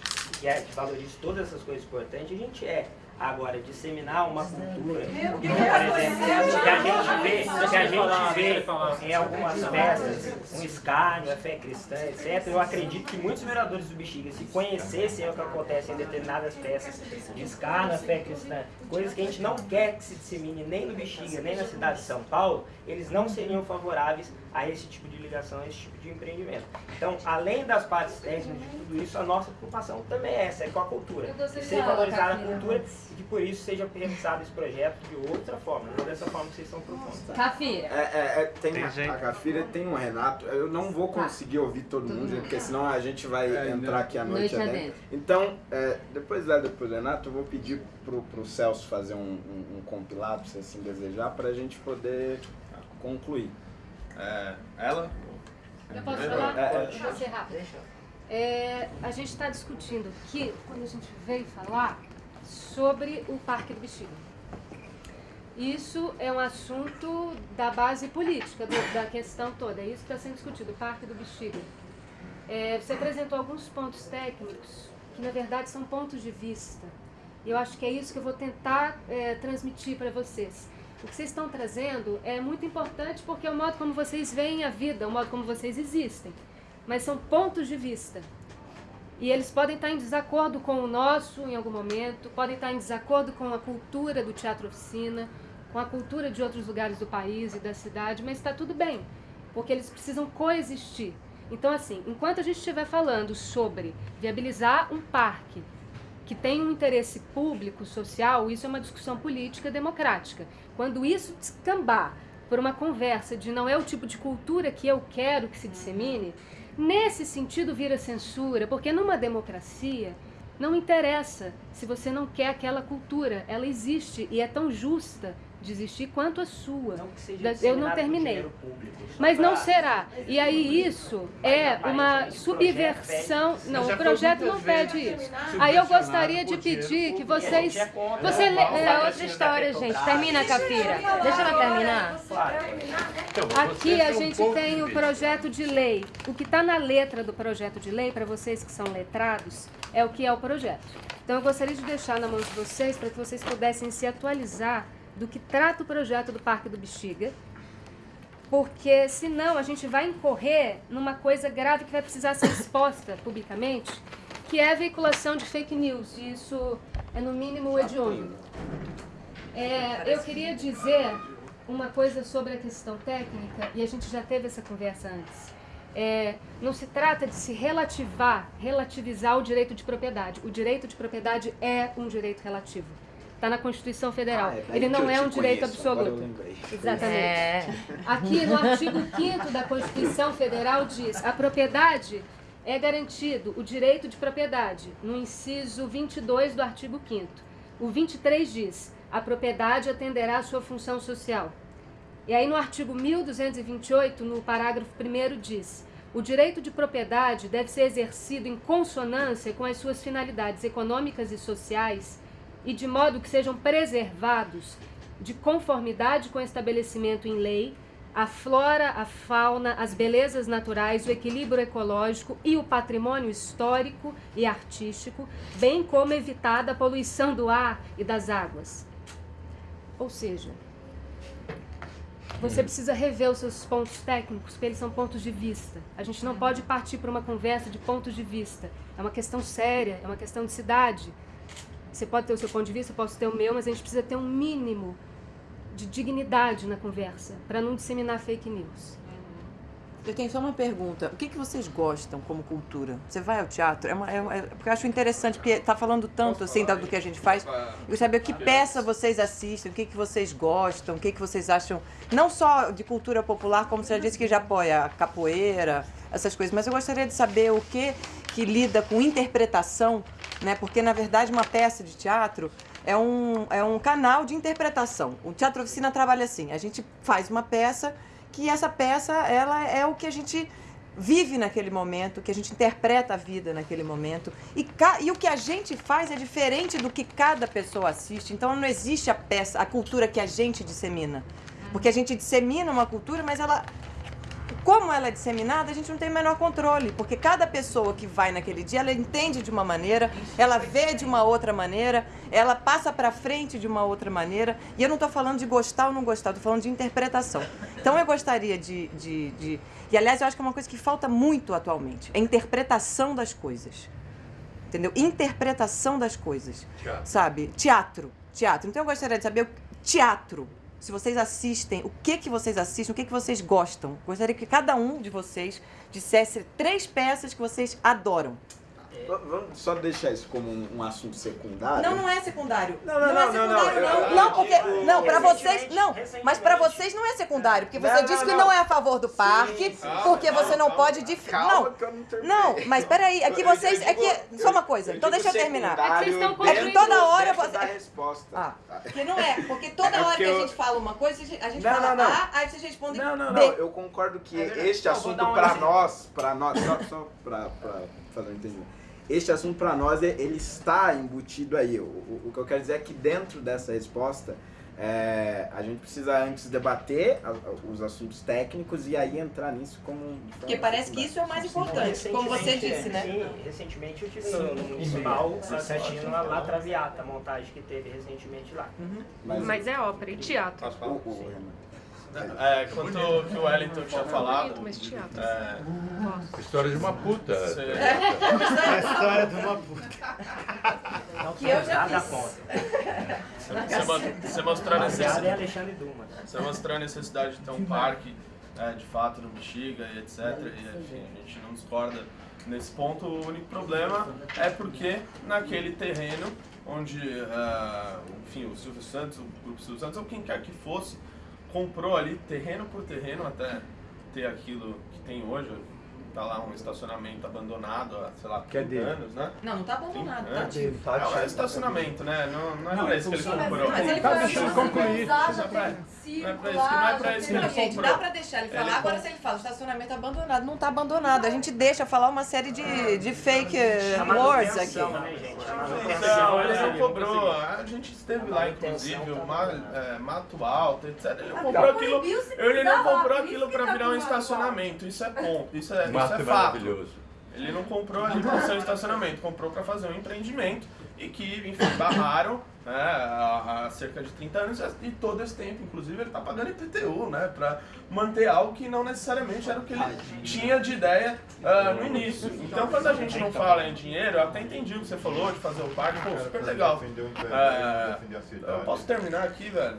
que, é, que valorize todas essas coisas importantes, a gente é. Agora, disseminar uma cultura, porque, por exemplo, que a gente vê, que a gente vê em algumas peças, um escárnio, a fé cristã, etc., eu acredito que muitos vereadores do Bexiga, se conhecessem o que acontece em determinadas peças de escárnio, a fé cristã, coisas que a gente não quer que se dissemine nem no Bexiga, nem na cidade de São Paulo, eles não seriam favoráveis a esse tipo de ligação, a esse tipo de empreendimento. Então, além das partes técnicas de tudo isso, a nossa preocupação também é essa, é com a cultura. Ser valorizar a cultura e que por isso seja realizado esse projeto de outra forma, não dessa forma que vocês estão propondo. Cafira. É, é, é, tem, Tem a, gente. a Cafira tem um Renato, eu não vou conseguir ouvir todo mundo, gente, porque senão a gente vai É, entrar aqui à noite, noite adentro. Então, é, depois lá, depois do Renato, eu vou pedir pro, pro Celso fazer um, um, um compilado, se assim desejar, pra gente poder concluir. É, ela? Eu posso É, falar? é, é. Vou ser rápido. É, a gente está discutindo aqui, quando a gente veio falar, sobre o Parque do Bexiga. Isso é um assunto da base política, do- da questão toda. É isso que está sendo discutido, o Parque do Bexiga. É, você apresentou alguns pontos técnicos, que na verdade são pontos de vista. E eu acho que é isso que eu vou tentar é, transmitir para vocês. O que vocês estão trazendo é muito importante porque é o modo como vocês veem a vida, o modo como vocês existem. Mas são pontos de vista. E eles podem estar em desacordo com o nosso em algum momento, podem estar em desacordo com a cultura do teatro oficina, com a cultura de outros lugares do país e da cidade, mas está tudo bem, porque eles precisam coexistir. Então, assim, enquanto a gente estiver falando sobre viabilizar um parque que tem um interesse público, social, isso é uma discussão política democrática. Quando isso descambar por uma conversa de não é o tipo de cultura que eu quero que se dissemine, nesse sentido vira censura, porque numa democracia não interessa se você não quer aquela cultura, ela existe e é tão justa de existir quanto a sua. seja Da- Eu não terminei. público, Mas não será. E aí isso é uma subversão. Não, o projeto não pede isso. Aí eu gostaria de pedir que vocês. Você le- é outra história, gente. Termina, Cafira. Deixa ela terminar. Aqui a gente tem o projeto de lei. O que está na letra do projeto de lei, para vocês que são letrados, é o que é o projeto. Então eu gostaria de deixar na mão de vocês para que vocês pudessem se atualizar do que trata o projeto do Parque do Bexiga, porque senão a gente vai incorrer numa coisa grave que vai precisar ser exposta publicamente, que é a veiculação de fake news. E isso é no mínimo hediondo. É, eu queria dizer uma coisa sobre a questão técnica, e a gente já teve essa conversa antes. É, não se trata de se relativar, relativizar o direito de propriedade. O direito de propriedade é um direito relativo. Está na Constituição Federal. Ah, é Ele que não é um direito conheço, absoluto. Exatamente. É. Aqui no artigo 5 da Constituição Federal diz: a propriedade é garantido o direito de propriedade, no inciso 22 do artigo 5. O 23 diz: a propriedade atenderá à sua função social. E aí no artigo 1228, no parágrafo 1 diz: o direito de propriedade deve ser exercido em consonância com as suas finalidades econômicas e sociais e de modo que sejam preservados de conformidade com o estabelecimento em lei a flora, a fauna, as belezas naturais, o equilíbrio ecológico e o patrimônio histórico e artístico, bem como evitada a poluição do ar e das águas. Ou seja, você precisa rever os seus pontos técnicos, porque eles são pontos de vista. A gente não pode partir para uma conversa de pontos de vista. É uma questão séria, é uma questão de cidade. Você pode ter o seu ponto de vista, eu posso ter o meu, mas a gente precisa ter um mínimo de dignidade na conversa, para não disseminar fake news. Eu tenho só uma pergunta. O que, que vocês gostam como cultura? Você vai ao teatro? É uma, é é- porque eu acho interessante, porque tá falando tanto assim da- do que a gente faz. Eu saber que peça vocês assistem, o que, que vocês gostam, o que, que vocês acham, não só de cultura popular, como você já disse que já apoia a capoeira, essas coisas, mas eu gostaria de saber o que que lida com interpretação, né? Porque, na verdade, uma peça de teatro é um, é um canal de interpretação. O Teatro Oficina trabalha assim, a gente faz uma peça que essa peça ela é o que a gente vive naquele momento, que a gente interpreta a vida naquele momento. E, e o que a gente faz é diferente do que cada pessoa assiste. Então não existe a peça, a cultura que a gente dissemina. Porque a gente dissemina uma cultura, mas ela como ela é disseminada, a gente não tem o menor controle, porque cada pessoa que vai naquele dia, ela entende de uma maneira, ela vê de uma outra maneira, ela passa para frente de uma outra maneira, e eu não estou falando de gostar ou não gostar, estou falando de interpretação. Então eu gostaria de, de, de... E aliás, eu acho que é uma coisa que falta muito atualmente, é a interpretação das coisas. Entendeu? Interpretação das coisas. Teatro. Sabe? Teatro. Teatro. Então eu gostaria de saber o teatro se vocês assistem, o que que vocês assistem, o que que vocês gostam. Gostaria que cada um de vocês dissesse três peças que vocês adoram. Vamos só deixar isso como um, um assunto secundário? Não, não é secundário. Não, não, é não, não, secundário, não, não. Não, eu porque não, para vocês, não. Mas para vocês não é secundário, porque você Não, disse não, que não. não é a favor do parque, porque você não pode dif... Calma não. que eu não terminei. Não, mas peraí, aqui vocês, digo- aqui só uma coisa. eu Então deixa eu terminar. É que vocês estão dentro- construindo- toda hora você da resposta. Ah, porque não é, porque toda É hora que a gente fala uma coisa, a gente Não, fala não, não. A, aí vocês respondem Não, não, não. Eu concordo que É este Não, assunto para nós, para nós, só, só para fazer um entendimento. Este assunto para nós, é- ele está embutido aí. O, o, o que eu quero dizer é que dentro dessa resposta, é, a gente precisa antes debater a- os assuntos técnicos e aí entrar nisso como... Porque parece que isso é o mais importante, como você disse, né? Sim, recentemente eu tive Sim. no, municipal assistindo a La Traviata, a montagem que teve recentemente lá. Mas é ópera e teatro. É, quanto ao que o Wellington tinha falado. Mas teatro. É, História de uma puta. Você- É. História de uma puta. Que eu já fiz. Você, você mostrar a em necessidade. Alexandre Dumas. Você mostrar a necessidade de ter um parque, é, de fato, no Bexiga e etc. E, enfim, a gente não discorda nesse ponto. O único problema é porque naquele terreno onde, é, enfim, o Silvio Santos, o Grupo Silvio Santos, ou quem quer que fosse, comprou ali terreno por terreno até ter aquilo que tem hoje. Tá lá um estacionamento abandonado há, sei lá, 30 anos, né? Não, não tá abandonado, 30 tá anos. ativo. É um estacionamento, né? Não, não é Não, pra isso que ele comprou. Mas ele Tá, foi deixa ele concluir. Não é pra- não é pra isso, não é pra isso que Não, ele gente, comprou. dá pra deixar ele falar. Ele Agora, se ele fala estacionamento abandonado, não tá abandonado. A gente deixa falar uma série de, de fake words aqui. Não, ele não cobrou. A gente esteve lá, inclusive, o é, Mato Alto, etc. Ele não comprou aquilo. Ele não comprou aquilo pra virar um estacionamento. Isso é ponto. Isso é, é é fato. maravilhoso. Ele não comprou ali para ser um estacionamento, comprou para fazer um empreendimento e que, enfim, barraram né, há, cerca de 30 anos e todo esse tempo, inclusive, ele está pagando IPTU, né, para manter algo que não necessariamente era o que ele tinha de ideia ah, no início. Então, quando a gente não fala em dinheiro, eu até entendi o que você falou de fazer o parque, pô, super legal. É, eu posso terminar aqui, velho?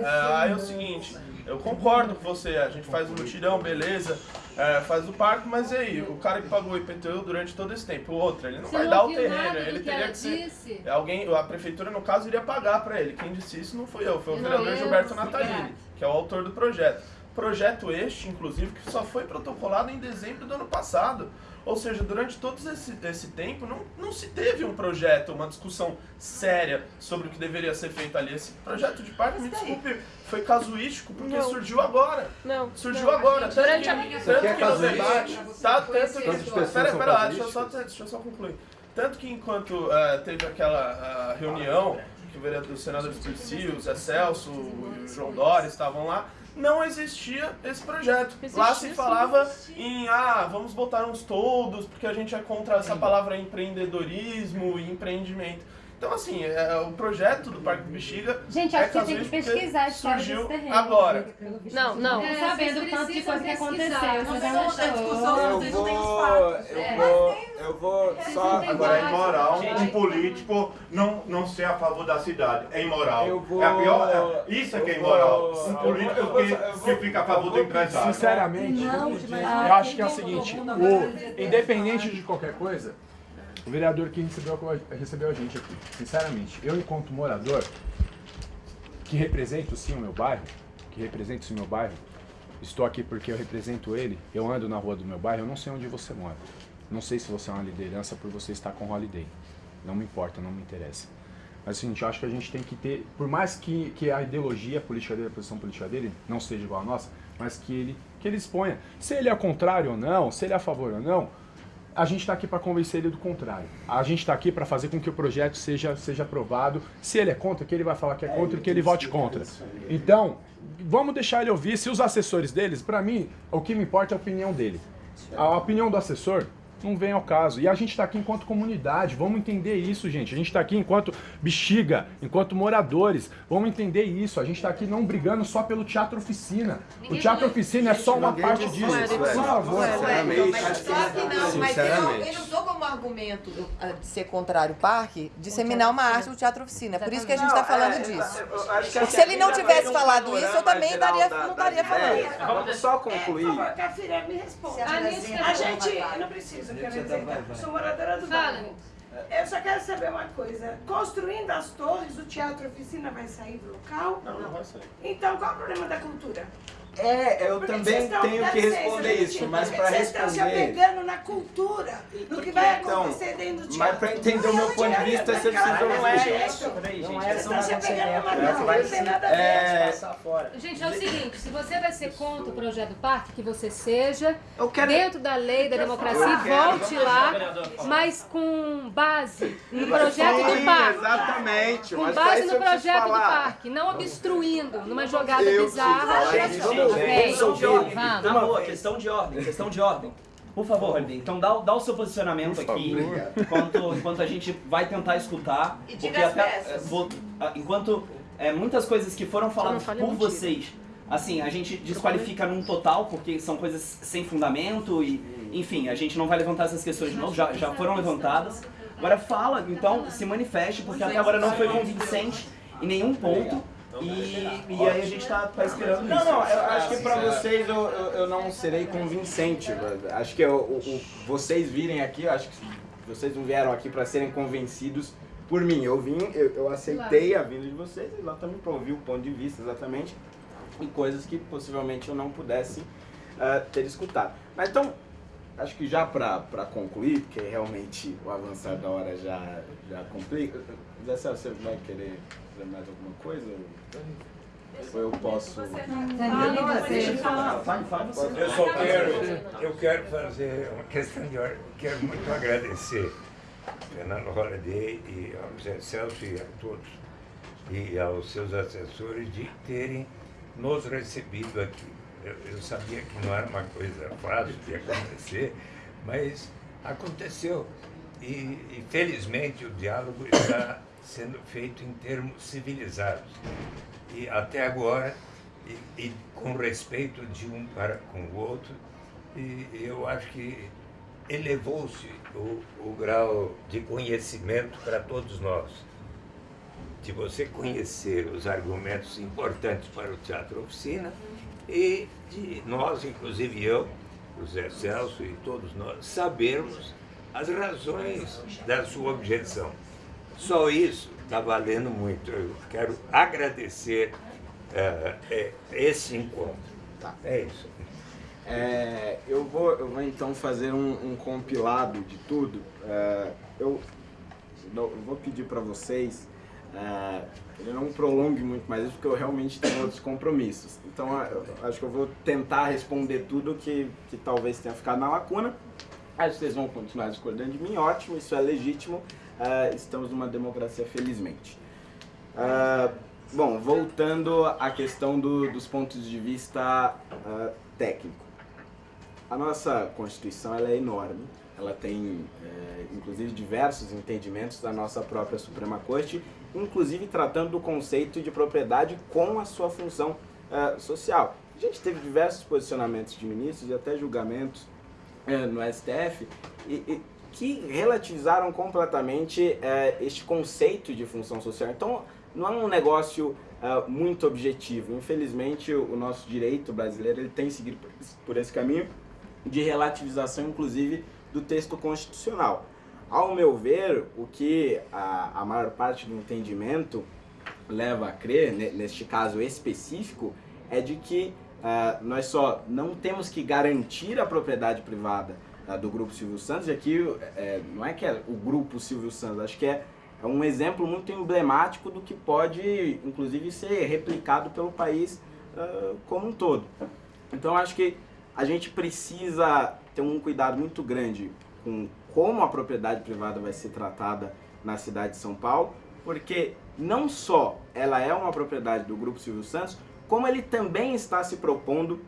É, aí é o seguinte, eu concordo com você, a gente faz o mutirão, beleza, é, faz o parque, mas e aí, o cara que pagou o IPTU durante todo esse tempo, o outro, ele não Você vai não dar o terreno, ele que teria que ser... disse? Alguém, a prefeitura, no caso, iria pagar pra ele. Quem disse isso não fui eu, foi o Não, vereador eu, Gilberto. Natalini, que é o autor do projeto. Projeto este, inclusive, que só foi protocolado em dezembro do ano passado. Ou seja, durante todo esse, esse tempo não, não se teve um projeto, uma discussão séria sobre o que deveria ser feito ali. Esse projeto de parque, me desculpe, foi casuístico porque Não. surgiu agora. Não. Surgiu não. agora. Tanto Durante que, a- tanto que no debate, tá? Tanto que... Pera, pera lá, deixa eu, só, deixa eu só concluir. Tanto que enquanto eh, teve aquela ah, reunião, que o vereador do senador Espírito o Zé Celso e o João Dória estavam lá, não existia esse projeto. lá se Existia, falava em, ah, vamos botar uns todos, porque a gente é contra essa palavra empreendedorismo e empreendimento. Então, assim, é, o projeto do Parque do Bexiga Gente, é acho que tem que pesquisar surgiu agora. Não, não. É, sabendo o tanto de coisa que aconteceu. Vocês não Eu vou, eu vou, eu vou só... Agora é imoral um político não, não ser a favor da cidade. É imoral. Eu vou- É a pior, é- isso é que é imoral. vou- Um político que, que fica a favor do empresário. Sinceramente, eu acho que é o seguinte, o, independente de qualquer coisa, o vereador que recebeu, recebeu a gente aqui, sinceramente, eu enquanto morador, que represento sim o meu bairro, que represento sim o meu bairro, estou aqui porque eu represento ele, eu ando na rua do meu bairro, eu não sei onde você mora. Não sei se você é uma liderança por você estar com holiday. Não me importa, não me interessa. Mas seguinte, eu acho que a gente tem que ter, por mais que, que a ideologia política dele, a posição política dele, não seja igual à nossa, mas que ele, que ele exponha. Se ele é contrário ou não, se ele é a favor ou não, a gente está aqui para convencer ele do contrário. A gente está aqui para fazer com que o projeto seja, seja aprovado. Se ele é contra, que ele vai falar que é contra e que ele vote contra. Então, vamos deixar ele ouvir. Se os assessores deles, para mim, o que me importa é a opinião dele. A opinião do assessor não vem ao caso. E a gente está aqui enquanto comunidade, vamos entender isso, gente. A gente está aqui enquanto bexiga, enquanto moradores, vamos entender isso. A gente está aqui não brigando só pelo teatro oficina. O teatro oficina é só uma parte disso. Por favor. Só que não, mas eu não, eu não estou como argumento ah, de ser contrário ao parque, disseminar uma arte do teatro oficina. É por isso que a gente está falando é, disso. Porque se ele não tivesse falado isso, eu também geral estaria, da- não estaria falando. Vamos só concluir. Responde. A gente, não preciso, eu quero dizer, vai. sou moradora do bairro. Eu só quero saber uma coisa. Construindo as torres, o teatro oficina vai sair do local? Não, não vai sair. Então, qual é o problema da cultura? É, eu Por que também tenho que responder Valentim, isso, mas para Vocês estão se responder... apegando na cultura do que vai Então, acontecer dentro do teatro. mas para entender o meu ponto de vista, você precisa Não é isso. Peraí, Não gente, é, vocês estão se apegando numa É, não tem nada a ver. É, Gente, é o seguinte, se você vai ser contra o projeto do parque, que você seja quero- dentro da lei da democracia, volte lá, mas com base no projeto do parque. exatamente, Com base no projeto do parque, não obstruindo numa jogada Eu bizarra. Vamos vamos questão de ordem. Na boa, questão de ordem, questão de ordem. Por favor, Holiday, então dá, o- dá o seu posicionamento Por aqui, enquanto, enquanto a gente vai tentar escutar. E diga as peças. vou- ah, enquanto é, muitas coisas que foram faladas por mentira. vocês, assim, a gente desqualifica num total, porque são coisas sem fundamento e, enfim, a gente não vai levantar essas questões de novo, já, já foram levantadas. Agora fala, então, se manifeste, porque até agora não foi convincente em nenhum ponto. E, e aí a gente tá, tá esperando Não, isso. não, eu acho que pra vocês eu, eu, eu não serei convincente. Acho que eu- o- o- vocês virem aqui, eu acho que vocês não vieram aqui pra serem convencidos por mim. Eu vim, eu, eu aceitei a vinda de vocês exatamente pra ouvir o ponto de vista exatamente e coisas que possivelmente eu não pudesse ah, ter escutado. Mas então, acho que já pra, pra concluir, porque realmente o avançar da hora já, já complica. Zé Celso, você vai querer fazer mais alguma coisa? Ou eu posso... Eu só quero, eu quero fazer uma questão de ordem. Quero muito agradecer Fernando Holiday e ao Zé Celso e a todos e aos seus assessores de terem nos recebido aqui. Eu, eu sabia que não era uma coisa fácil de acontecer, mas aconteceu. E, e felizmente o diálogo está sendo feito em termos civilizados. E até agora, e, e com respeito de um para com o outro, e eu acho que elevou-se o, o grau de conhecimento para todos nós. De você conhecer os argumentos importantes para o teatro oficina e de nós, inclusive eu, o Zé Celso e todos nós, sabermos as razões da sua objeção. Só isso está valendo muito. Eu quero agradecer eh, esse encontro. Tá. É isso. É, eu, vou, eu vou então fazer um, um compilado de tudo. É, eu, eu vou pedir para vocês é, que não prolongue muito mais isso, porque eu realmente tenho outros compromissos. Então é, eu acho que eu vou tentar responder tudo que, que talvez tenha ficado na lacuna. Acho que vocês vão continuar discordando de mim, ótimo, isso é legítimo. É, estamos numa democracia, felizmente. Ah, bom, voltando à questão do- dos pontos de vista ah, técnico. A nossa Constituição ela é enorme, ela tem eh, inclusive diversos entendimentos da nossa própria Suprema Corte, inclusive tratando do conceito de propriedade com a sua função eh, social. A gente teve diversos posicionamentos de ministros e até julgamentos eh, no STF e, e que relativizaram completamente eh, este conceito de função social. Então, não é um negócio ah, muito objetivo. Infelizmente, o, nosso direito brasileiro ele tem seguido por esse, caminho de relativização, inclusive, do texto constitucional. Ao meu ver, o que a, a maior parte do entendimento leva a crer, ne- neste caso específico, é de que ah, nós só não temos que garantir a propriedade privada do Grupo Silvio Santos, e aqui eh, não é que é o Grupo Silvio Santos, acho que é, é um exemplo muito emblemático do que pode, inclusive, ser replicado pelo país ah, como um todo. Então, acho que a gente precisa ter um cuidado muito grande com como a propriedade privada vai ser tratada na cidade de São Paulo, porque não só ela é uma propriedade do Grupo Silvio Santos, como ele também está se propondo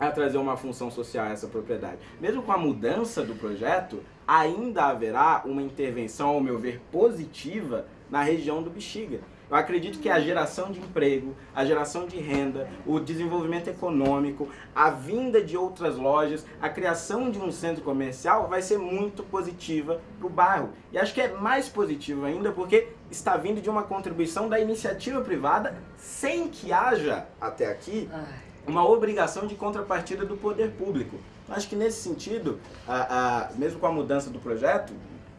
a trazer uma função social a essa propriedade. Mesmo com a mudança do projeto, ainda haverá uma intervenção, ao meu ver, positiva na região do Bexiga. Eu acredito que a geração de emprego, a geração de renda, o desenvolvimento econômico, a vinda de outras lojas, a criação de um centro comercial vai ser muito positiva para o bairro. E acho que é mais positivo ainda porque está vindo de uma contribuição da iniciativa privada sem que haja, até aqui, uma obrigação de contrapartida do poder público. Acho que nesse sentido, a, a, mesmo com a mudança do projeto,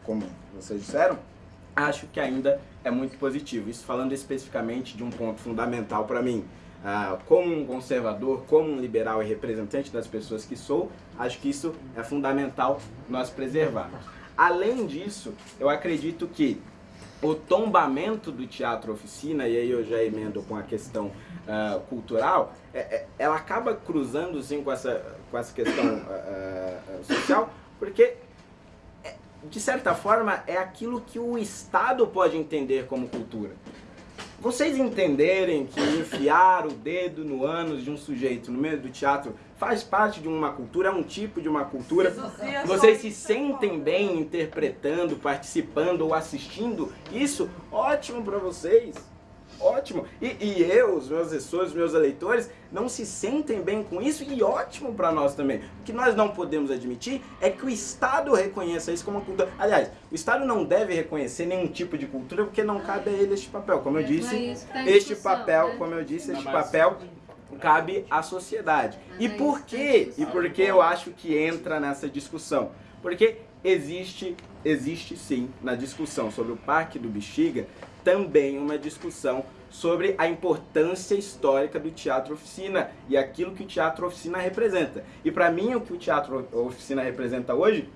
como vocês disseram, acho que ainda é muito positivo. Isso falando especificamente de um ponto fundamental para mim. Ah, como um conservador, como um liberal e representante das pessoas que sou, acho que isso é fundamental nós preservarmos. Além disso, eu acredito que o tombamento do teatro oficina, e aí eu já emendo com a questão uh, cultural, ela acaba cruzando sim com essa, com essa questão uh, social, porque de certa forma, é aquilo que o Estado pode entender como cultura. Vocês entenderem que enfiar o dedo no ânus de um sujeito no meio do teatro faz parte de uma cultura, é um tipo de uma cultura. Vocês se sentem bem interpretando, participando ou assistindo isso? Ótimo para vocês ótimo. E, e eu, os meus assessores, os meus eleitores, não se sentem bem com isso e ótimo para nós também. O que nós não podemos admitir é que o Estado reconheça isso como uma cultura. Aliás, o Estado não deve reconhecer nenhum tipo de cultura porque não cabe a ele este papel. Como eu disse, tá este papel, né? como eu disse, este papel cabe à sociedade. E por quê? E por que eu acho que entra nessa discussão? Porque existe, existe sim, na discussão sobre o Parque do Bexiga, também uma discussão sobre a importância histórica do teatro oficina e aquilo que o teatro oficina representa. E para mim o que o teatro oficina representa hoje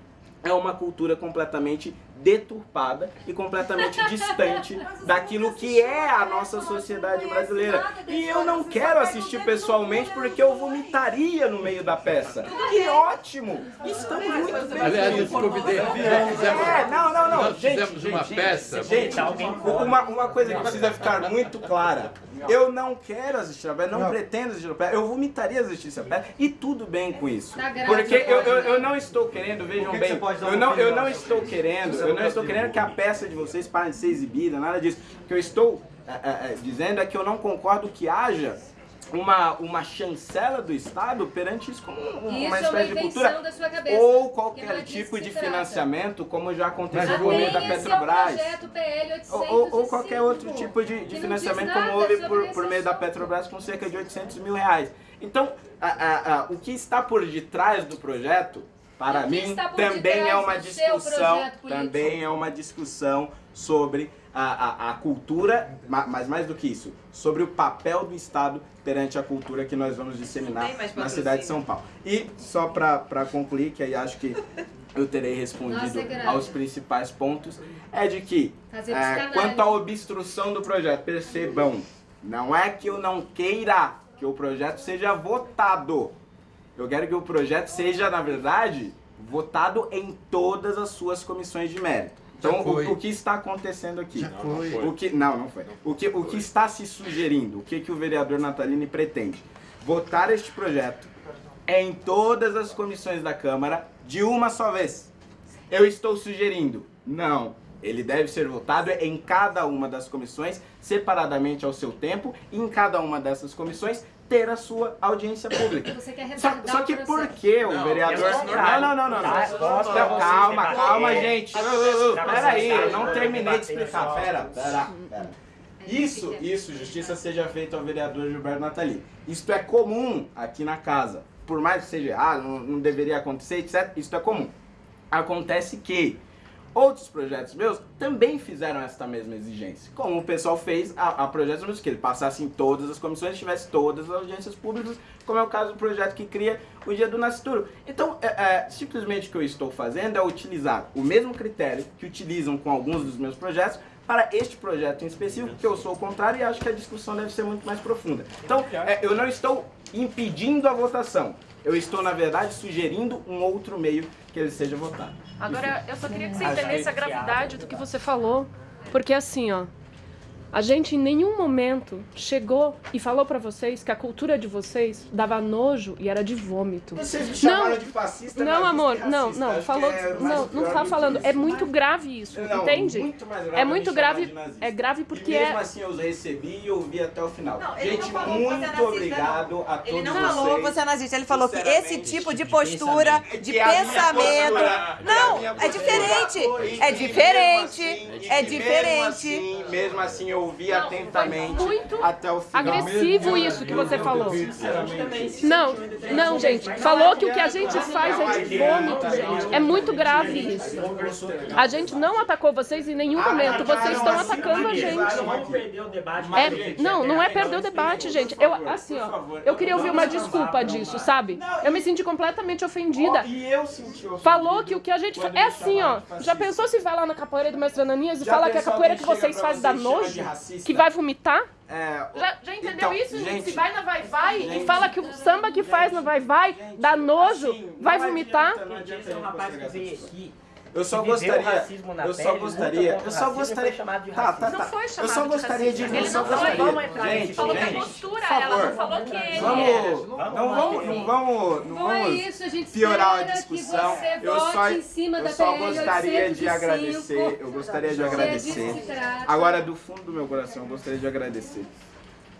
é uma cultura completamente deturpada e completamente distante daquilo que é a nossa sociedade brasileira. E eu não quero assistir pessoalmente porque eu vomitaria no meio da peça. Que ótimo! Estamos muito bem. Aliás, eu te convidei. É, não, não, não. Nós gente, fizemos uma gente, peça. Gente, uma, uma coisa que precisa ficar muito clara. Eu não quero assistir a peça, não, não. pretendo assistir a peça. Eu vomitaria assistir essa peça e tudo bem com isso. Tá porque eu, eu, eu não estou querendo, vejam bem, eu não, eu não estou querendo, eu não estou querendo que a peça de vocês pare de ser exibida, nada disso. O que eu estou é, é, dizendo é que eu não concordo que haja uma, uma chancela do Estado perante isso como uma, isso espécie é de cultura cabeça, ou qualquer tipo de financiamento, como já aconteceu por meio da Petrobras. ou, ou, ou, qualquer outro tipo de, de financiamento como houve por, por meio da Petrobras com cerca de 800 mil reais. Então, a, a, a, o que está por detrás do projeto para mim também é uma discussão, também é uma discussão sobre a, a, a, cultura, mas mais do que isso, sobre o papel do Estado perante a cultura que nós vamos disseminar na cidade de São Paulo. E só para concluir, que aí acho que eu terei respondido Nossa, aos principais pontos, é de que, é, quanto à obstrução do projeto, percebam, não é que eu não queira que o projeto seja votado, eu quero que o projeto seja, na verdade, votado em todas as suas comissões de mérito. Então, o, o, que está acontecendo aqui? Já foi. O que, não, não foi. O que, o que está se sugerindo? O que, que o vereador Natalini pretende? Votar este projeto em todas as comissões da Câmara de uma só vez. Eu estou sugerindo, não, ele deve ser votado em cada uma das comissões, separadamente ao seu tempo, e em cada uma dessas comissões ter a sua audiência pública. Você quer só, só que por que o vereador... Não, não, não, não. não. Calma, calma, gente. Peraí, eu não terminei de explicar. Pera, pera, pera. Isso, isso, justiça seja feita ao vereador Gilberto Natali. Isso é comum aqui na casa. Por mais que seja, ah, não, não deveria acontecer, etc. Isso é comum. Acontece que Outros projetos meus também fizeram essa mesma exigência. Como o pessoal fez a, a projetos meus, que ele passasse em todas as comissões e tivesse todas as audiências públicas, como é o caso do projeto que cria o Dia do Nascituro. Então, é, é, simplesmente o que eu estou fazendo é utilizar o mesmo critério que utilizam com alguns dos meus projetos para este projeto em específico, que eu sou o contrário e acho que a discussão deve ser muito mais profunda. Então, é, eu não estou impedindo a votação, Eu estou, na verdade, sugerindo um outro meio que ele seja votado. Agora, eu só queria que você entendesse a gravidade do que você falou. Porque assim, ó. A gente em nenhum momento chegou e falou pra vocês que a cultura de vocês dava nojo e era de vômito. Vocês me chamaram de fascista, Não, amor, e não, não, falou, é não, não pior tá do falando. É muito grave isso, Não, entende? muito mais grave é muito grave, de é grave E porque mesmo é assim eu recebi e ouvi até o final. Não, Gente, não é muito obrigado a todos Ele não vocês. falou que você é nazista, ele falou que esse tipo de postura, de a minha pensamento. postura- Não, é diferente. É e diferente. assim- É e diferente. Mesmo assim, assim eu ouvi atentamente muito até o final. agressivo isso que você falou. Não, não, gente. Falou que o que a gente faz é de vômito, gente. É muito grave isso. A gente não atacou vocês em nenhum momento. Vocês estão atacando a gente. Debate. É, não, não é perder o debate, gente. Eu, assim, ó, eu queria ouvir uma desculpa disso, sabe? Eu me senti completamente ofendida. E eu senti ofendido. Falou que o que a gente faz. É assim, ó. Já pensou se vai lá na capoeira do Mestre Ananias e fala que a pensou capoeira que vocês pra fazem dá e nojo? Que vai vomitar? É, Já, já entendeu então, isso, gente? gente, Se vai na Vai Vai e gente, fala que o samba que faz na Vai Vai dá nojo, vai vomitar? Esse é um rapaz que veio aqui. Eu só gostaria, racismo na eu pele, só gostaria, eu só gostaria, foi chamado de tá, tá, tá. Não foi eu chamado só de gostaria de, eu Ele só não foi. Vamos entrar Falou que a postura, ela não falou que ele vamos, era. não vamos, não vamos, não é vamos isso, a gente piorar a discussão. você Eu só, vote em cima eu da só gostaria de 805. agradecer, eu gostaria de é agradecer. Agora, do fundo do meu coração, eu gostaria de agradecer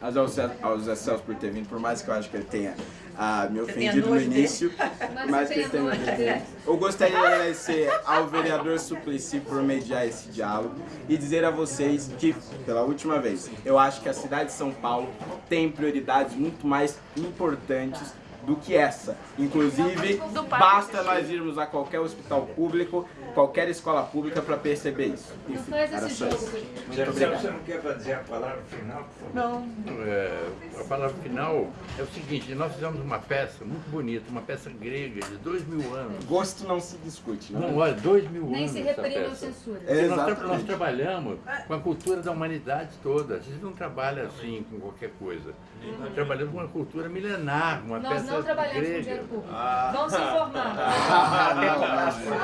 aos Celso por ter vindo, por mais que eu acho que ele tenha ah, me ofendido no dele. início, Mas mas que ele tenha me ofendido. Eu gostaria de agradecer ao vereador Suplicy por mediar esse diálogo e dizer a vocês que, pela última vez, eu acho que a cidade de São Paulo tem prioridades muito mais importantes do que essa. Inclusive, basta nós irmos a qualquer hospital público, qualquer escola pública para perceber isso. Enfim, faz esse jogo, Você você não quer dizer a palavra final, por favor? Não, é, a palavra final é o seguinte, nós fizemos uma peça muito bonita, uma peça grega de dois mil anos. Gosto não se discute, né? Não, olha, dois mil Nem anos se essa reprime ou censura. Porque nós, nós trabalhamos com a cultura da humanidade toda. A gente não trabalha assim com qualquer coisa. Nós trabalhamos com uma cultura milenar, uma Nós peça não trabalhamos com grega. dinheiro público. Ah. Vão se informar.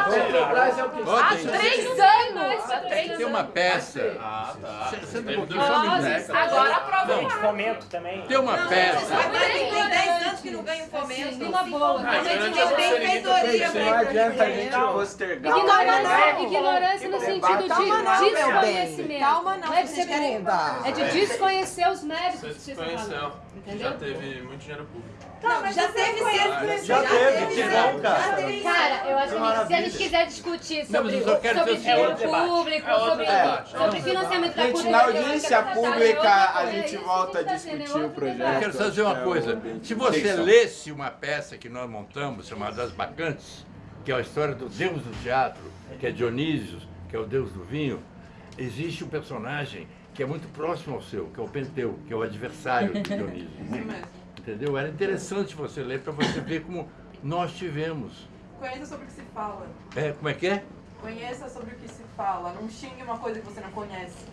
Petrobras é Há Tem- três anos! Há três Tem uma anos. peça. Ah, tá. Senta um pouquinho, Nossa, só um minuto. agora aproveita. Gente, fomento também. Tem uma peça. Agora tem 10 anos que não ganha um fomento. Assim, numa boa. A gente não tem feitoria Não adianta a gente postergar. Ignorância, no sentido de desconhecimento. Calma não, é de vocês querem. É de desconhecer os méritos Você que vocês estão desconheceu. Já teve muito dinheiro público. Não, já teve sempre. Já teve, que bom, cara. Cara, eu acho que se a gente quiser discutir sobre, mas o dinheiro seguinte. É outro público. É outro sobre, sobre financiamento da Gente, cultura, na eu acho que audiência é pública a gente volta a tá discutir o projeto. Eu quero só dizer uma É coisa. Se você lesse uma peça que nós montamos, chamada As Bacantes, que é a história do deus do teatro, que é Dionísio, que é o deus do vinho, existe um personagem que é muito próximo ao seu, que é o Penteu, que é o adversário de Dionísio. Entendeu? Era interessante você ler para você ver como nós tivemos. Conheça sobre o que se fala. É, como é que é? Conheça sobre o que se fala. Não xingue uma coisa que você não conhece.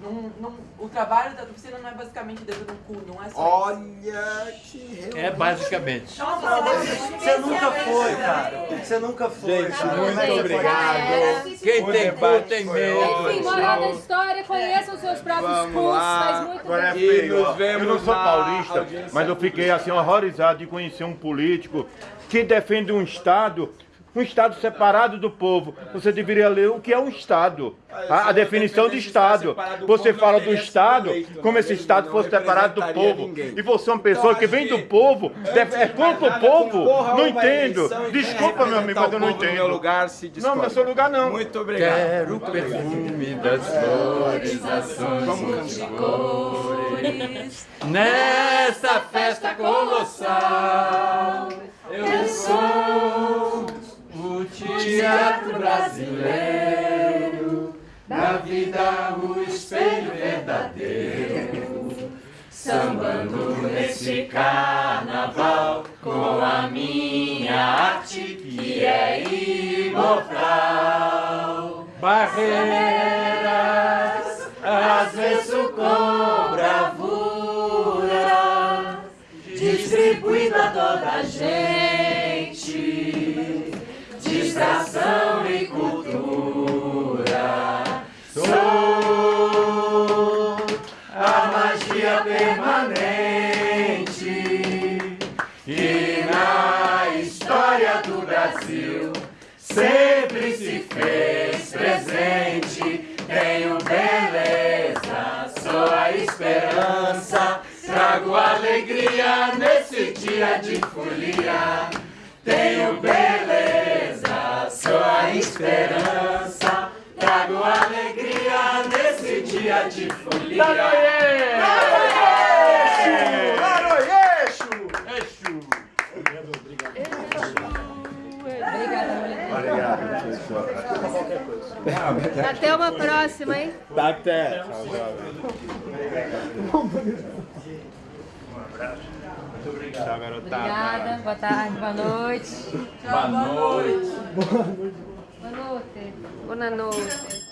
Não, não, o trabalho da oficina não é basicamente dedo no cu, não é só Olha que É basicamente. Você nunca foi, cara. Você nunca foi. Gente, cara. muito Você obrigado. Quem O tem cu tem medo. Enfim, moral da história, conheçam os seus próprios Vamos cursos, lá. faz muito Agora é bem. Feio, vemos Eu não sou paulista, mas eu fiquei assim horrorizado de conhecer um político que defende um Estado, um Estado separado do povo. Você deveria ler o que é um Estado. A, a definição de Estado. Você fala do Estado como se esse Estado fosse separado do povo. E você é uma pessoa que vem do povo, def- é contra o povo. Não entendo. Desculpa, meu amigo, mas eu não meu entendo. lugar se Não, não é seu lugar não. Muito obrigado. Quero o perfume das flores, ações de cores. Nesta festa colossal, eu sou teatro brasileiro, da vida o espelho verdadeiro. Sambando nesse carnaval com a minha arte que é imortal. Barreiras, às vezes com bravura, distribuindo a toda a gente. Administração e cultura. Sou a magia permanente que na história do Brasil sempre se fez presente. Tenho beleza, sou a esperança, trago alegria nesse dia de folia. Tenho beleza, sou a esperança, trago alegria nesse dia de folia. Laroyeixo! Exu! Obrigada, Obrigado. Até uma próxima, hein? Até. Tchau, garotada. Obrigada, boa tarde, boa noite. Boa noite. Boa noite. Boa noite.